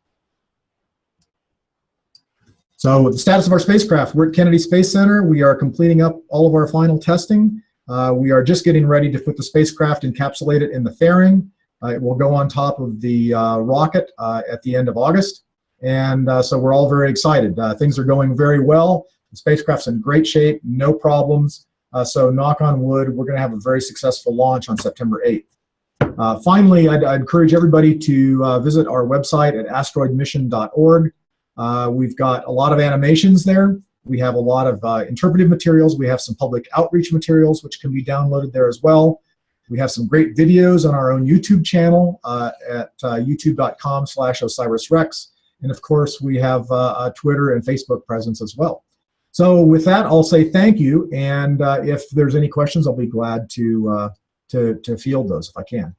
Speaker 3: So the status of our spacecraft, we're at Kennedy Space Center. We are completing up all of our final testing. Uh, we are just getting ready to put the spacecraft encapsulated in the fairing. Uh, it will go on top of the uh, rocket uh, at the end of August. And uh, so we're all very excited. Uh, things are going very well. The spacecraft's in great shape, no problems. Uh, so knock on wood, we're going to have a very successful launch on September 8th. Uh, finally, I'd, I'd, encourage everybody to uh, visit our website at asteroidmission.org. Uh, we've got a lot of animations there. We have a lot of uh, interpretive materials. We have some public outreach materials which can be downloaded there as well. We have some great videos on our own YouTube channel uh, at youtube.com slash osirisrex. And of course, we have a Twitter and Facebook presence as well. So with that, I'll say thank you. And if there's any questions, I'll be glad to, to, to field those if I can.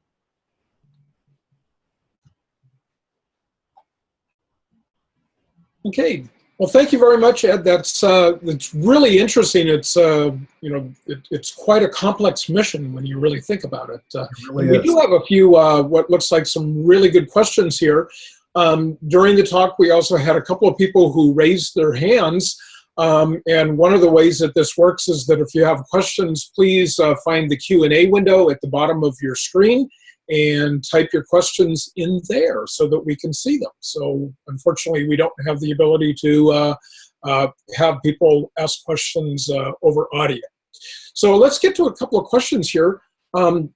Speaker 1: Okay. Well, thank you very much, Ed. That's uh, that's really interesting. It's uh, you know it, it's quite a complex mission when you really think about it. Uh,
Speaker 3: it really
Speaker 1: we
Speaker 3: is.
Speaker 1: do have a few uh, what looks like some really good questions here. Um, during the talk, we also had a couple of people who raised their hands. Um, and one of the ways that this works is that if you have questions, please uh, find the Q&A window at the bottom of your screen and type your questions in there so that we can see them. So unfortunately, we don't have the ability to uh, uh, have people ask questions uh, over audio. So let's get to a couple of questions here. Um,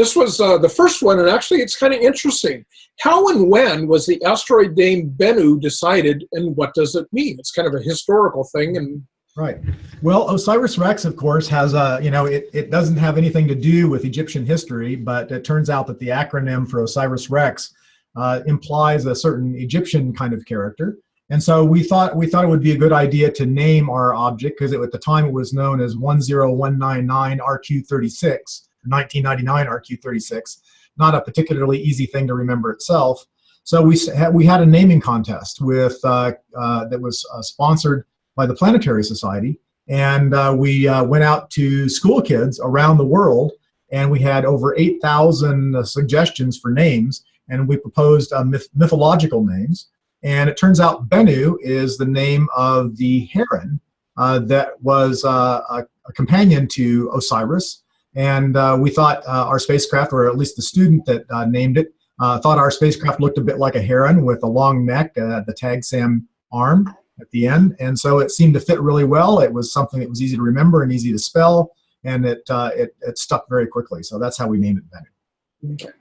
Speaker 1: this was uh, the first one, and actually it's kind of interesting. How and when was the asteroid name Bennu decided, and what does it mean? It's kind of a historical thing, and
Speaker 3: Right. Well, Osiris Rex, of course, has a, you know, it, it doesn't have anything to do with Egyptian history, but it turns out that the acronym for Osiris Rex uh, implies a certain Egyptian kind of character. And so we thought we thought it would be a good idea to name our object because at the time it was known as 10199 RQ36, 1999 RQ36, not a particularly easy thing to remember itself. So we had, we had a naming contest with uh, uh, that was uh, sponsored by the Planetary Society. And uh, we uh, went out to school kids around the world, and we had over 8,000 uh, suggestions for names, and we proposed myth mythological names. And it turns out Bennu is the name of the heron that was a, a, companion to Osiris. And we thought our spacecraft, or at least the student that named it, thought our spacecraft looked a bit like a heron with a long neck, the tag SAM arm at the end. And so it seemed to fit really well. It was something that was easy to remember and easy to spell, and it, uh, it, it stuck very quickly. So that's how we named it Bennu.
Speaker 1: Okay.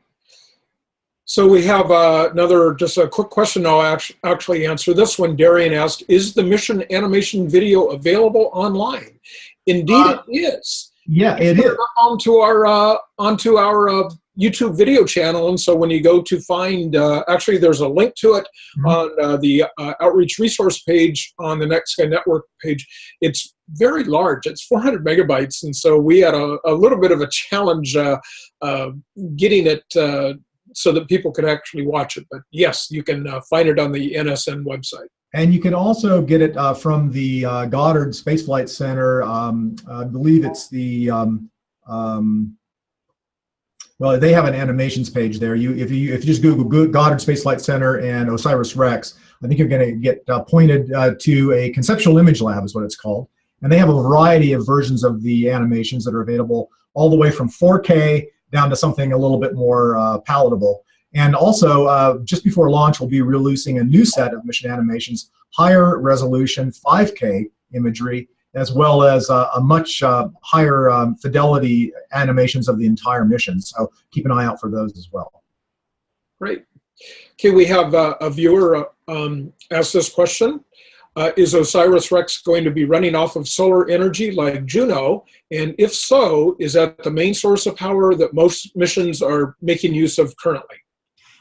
Speaker 1: So we have uh, another, just a quick question I'll actually answer. This one, Darian asked, is the mission animation video available online? Indeed uh, it is.
Speaker 3: Yeah, it is.
Speaker 1: Onto our, uh, onto our uh, YouTube video channel. And so when you go to find, uh, actually there's a link to it mm -hmm. on uh, the uh, outreach resource page on the Night Sky Network page. It's very large. It's 400 megabytes. And so we had a, a little bit of a challenge uh, uh, getting it uh, so that people could actually watch it. But yes, you can find it on the NSN website.
Speaker 3: And you can also get it from the Goddard Space Flight Center. Um, I believe it's the um, um, well, they have an animations page there. You, if you if you just Google Goddard Space Flight Center and Osiris Rex, I think you're going to get uh, pointed uh, to a conceptual image lab, is what it's called, and they have a variety of versions of the animations that are available, all the way from 4K down to something a little bit more uh, palatable. And also, uh, just before launch, we'll be releasing a new set of mission animations, higher resolution 5K imagery as well as uh, a much uh, higher um, fidelity animations of the entire mission. So keep an eye out for those as well.
Speaker 1: Great. Okay, we have uh, a viewer uh, um, ask this question. Uh, is OSIRIS-REx going to be running off of solar energy like Juno? And if so, is that the main source of power that most missions are making use of currently?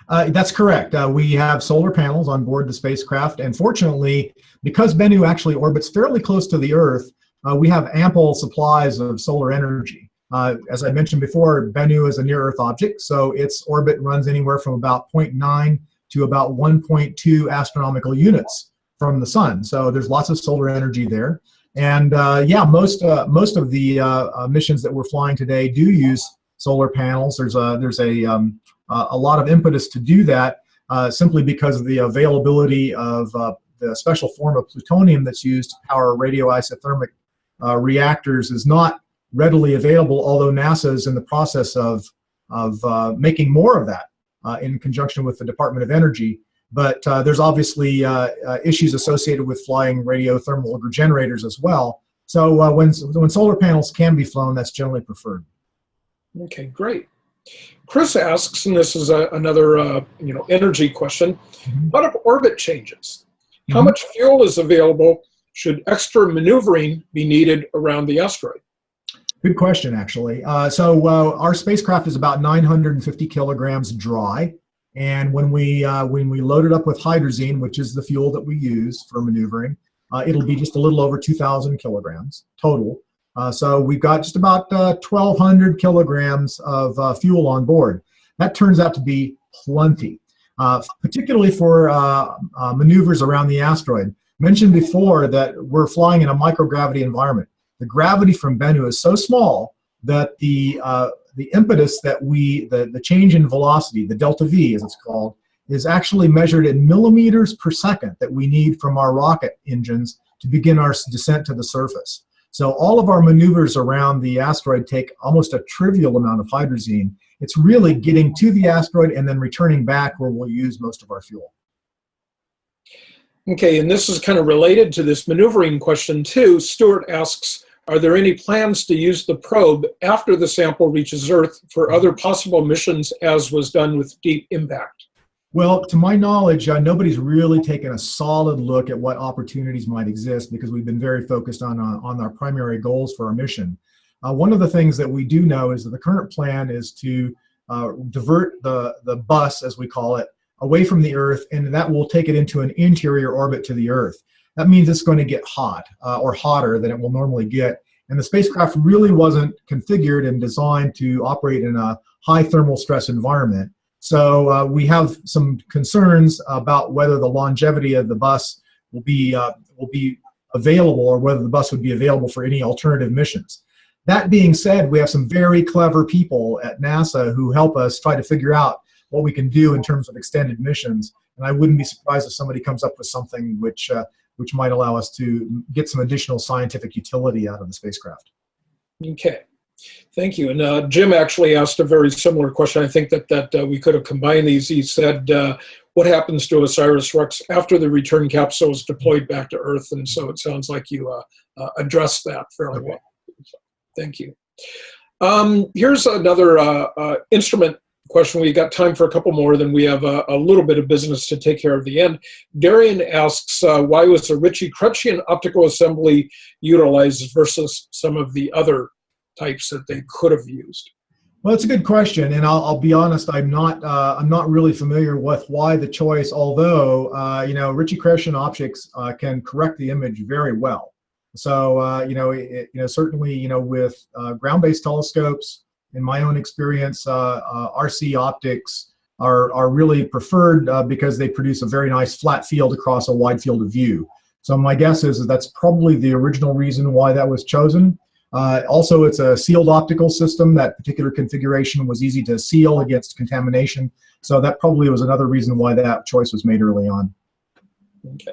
Speaker 3: Uh, that's correct. Uh, we have solar panels on board the spacecraft, and fortunately, because Bennu actually orbits fairly close to the Earth, uh, we have ample supplies of solar energy. Uh, as I mentioned before, Bennu is a near-Earth object, so its orbit runs anywhere from about 0.9 to about 1.2 astronomical units from the Sun. So there's lots of solar energy there. And uh, yeah, most uh, most of the missions that we're flying today do use solar panels. There's a there's a um, Uh, a lot of impetus to do that uh, simply because of the availability of uh, the special form of plutonium that's used to power radioisothermic uh, reactors is not readily available, although NASA is in the process of, of uh, making more of that in conjunction with the Department of Energy. But there's obviously issues associated with flying radiothermal regenerators as well. So uh, when, when solar panels can be flown, that's generally preferred.
Speaker 1: Okay, great. Chris asks, and this is a, another uh, you know energy question:
Speaker 3: Mhm.
Speaker 1: What if orbit changes? How
Speaker 3: Mhm.
Speaker 1: much fuel is available? Should extra maneuvering be needed around the asteroid?
Speaker 3: Good question, actually. Uh, so uh, our spacecraft is about 950 kilograms dry, and when we uh, when we load it up with hydrazine, which is the fuel that we use for maneuvering, uh, it'll be just a little over 2,000 kilograms total. Uh, so we've got just about uh, 1,200 kilograms of uh, fuel on board. That turns out to be plenty, uh, particularly for uh, uh, maneuvers around the asteroid. Mentioned before that we're flying in a microgravity environment the gravity from Bennu is so small that the the impetus that we the the change in velocity, the delta v as it's called, is actually measured in millimeters per second that we need from our rocket engines to begin our descent to the surface. So all of our maneuvers around the asteroid take almost a trivial amount of hydrazine. It's really getting to the asteroid and then returning back where we'll use most of our fuel.
Speaker 1: Okay, and this is kind of related to this maneuvering question too. Stuart asks, are there any plans to use the probe after the sample reaches Earth for other possible missions as was done with Deep Impact?
Speaker 3: Well, to my knowledge, uh, nobody's really taken a solid look at what opportunities might exist because we've been very focused on uh, on our primary goals for our mission. Uh, one of the things that we do know is that the current plan is to uh, divert the the bus, as we call it, away from the Earth, and that will take it into an interior orbit to the Earth. That means it's going to get hot uh, or hotter than it will normally get. And the spacecraft really wasn't configured and designed to operate in a high thermal stress environment. So uh, we have some concerns about whether the longevity of the bus will be uh, will be available or whether the bus would be available for any alternative missions. That being said, we have some very clever people at NASA who help us try to figure out what we can do in terms of extended missions. And I wouldn't be surprised if somebody comes up with something which uh, which might allow us to get some additional scientific utility out of the spacecraft.
Speaker 1: Okay, thank you. And uh, Jim actually asked a very similar question. I think that that uh, we could have combined these. He said, uh, "What happens to OSIRIS-REx after the return capsule is deployed back to Earth?" And so it sounds like you uh, uh, addressed that fairly well. So, thank you. Um, here's another uh, uh, instrument question. We got time for a couple more, then we have a, a little bit of business to take care of the end. Darian asks, uh, why was the Ritchie-Chrétien optical assembly utilized versus some of the other types that they could have used?
Speaker 3: Well, it's a good question, and I'll, I'll be honest. I'm not. Uh, I'm not really familiar with why the choice. Although, uh, you know, Ritchie-Chrétien optics uh, can correct the image very well. So, uh, you know, it, you know, certainly, you know, with uh, ground-based telescopes, in my own experience, uh, RC optics are are really preferred because they produce a very nice flat field across a wide field of view. So my guess is that that's probably the original reason why that was chosen. Uh, also, it's a sealed optical system. That particular configuration was easy to seal against contamination. So that probably was another reason why that choice was made early on.
Speaker 1: Okay.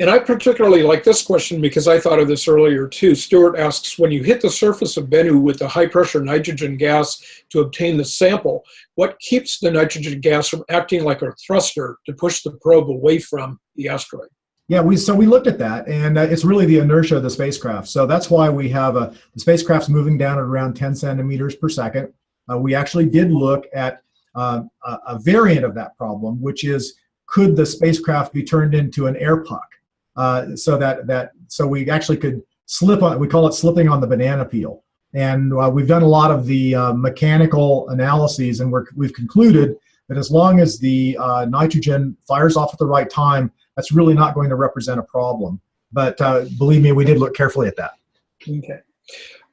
Speaker 1: And I particularly like this question because I thought of this earlier too. Stuart asks, when you hit the surface of Bennu with the high pressure nitrogen gas to obtain the sample, what keeps the nitrogen gas from acting like a thruster to push the probe away from the asteroid?
Speaker 3: Yeah, we so we looked at that, and uh, it's really the inertia of the spacecraft. So that's why we have a the spacecraft's moving down at around 10 centimeters per second. Uh, we actually did look at uh, a, variant of that problem, which is could the spacecraft be turned into an air puck? Uh, so that that so we actually could slip on. We call it slipping on the banana peel. And uh, we've done a lot of the uh, mechanical analyses, and we're, we've concluded that as long as the nitrogen fires off at the right time, that's really not going to represent a problem. But uh, believe me, we did look carefully at that.
Speaker 1: Okay.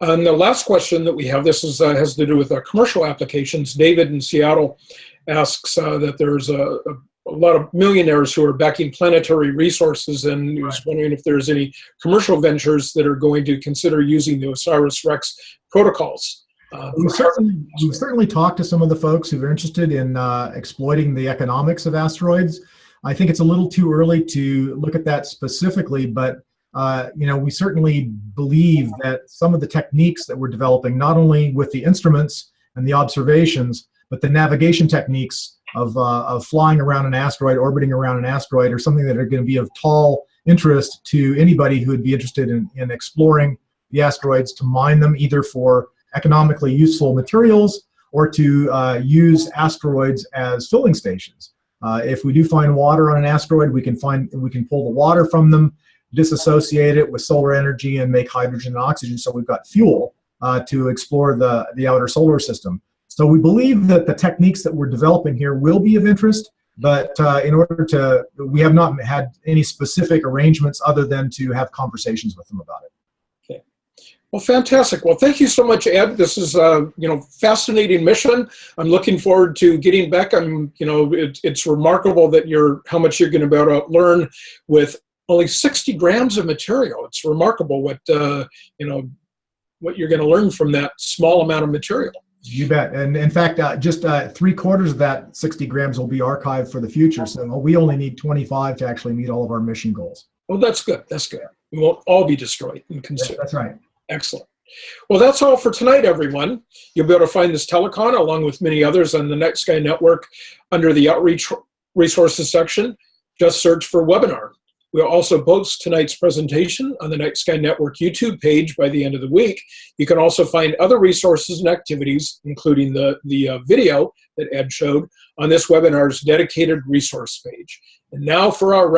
Speaker 1: And the last question that we have, this is, uh, has to do with our commercial applications. David in Seattle asks uh, that there's a, a, a, lot of millionaires who are backing planetary resources and he was wondering if there's any commercial ventures that are going to consider using the OSIRIS-REx protocols. Uh,
Speaker 3: we certainly, we certainly talked to some of the folks who are interested in uh, exploiting the economics of asteroids. I think it's a little too early to look at that specifically, but uh, you know, we certainly believe that some of the techniques that we're developing, not only with the instruments and the observations, but the navigation techniques of, uh, of flying around an asteroid, orbiting around an asteroid, or something that are going to be of tall interest to anybody who would be interested in, in exploring the asteroids to mine them either for economically useful materials or to uh, use asteroids as filling stations. Uh, if we do find water on an asteroid, we can find we can pull the water from them, disassociate it with solar energy, and make hydrogen and oxygen. So we've got fuel uh, to explore the the outer solar system. So we believe that the techniques that we're developing here will be of interest, but uh, in order to, we have not had any specific arrangements other than to have conversations with them about it.
Speaker 1: Well, fantastic. Well, thank you so much, Ed. This is a you know fascinating mission. I'm looking forward to getting back. I'm you know it, it's remarkable that you're how much you're going to be able to learn with only 60 grams of material. It's remarkable what uh, you know what you're going to learn from that small amount of material.
Speaker 3: You bet. And in fact, uh, just uh, three quarters of that 60 grams will be archived for the future. So we only need 25 to actually meet all of our mission goals.
Speaker 1: Well, that's good. That's good. We won't all be destroyed and consumed.
Speaker 3: That's right.
Speaker 1: Excellent. Well, that's all for tonight, everyone. You'll be able to find this telecon along with many others on the Night Sky Network under the Outreach Resources section. Just search for webinar. We'll also post tonight's presentation on the Night Sky Network YouTube page by the end of the week. You can also find other resources and activities, including the, the uh, video that Ed showed, on this webinar's dedicated resource page. And now for our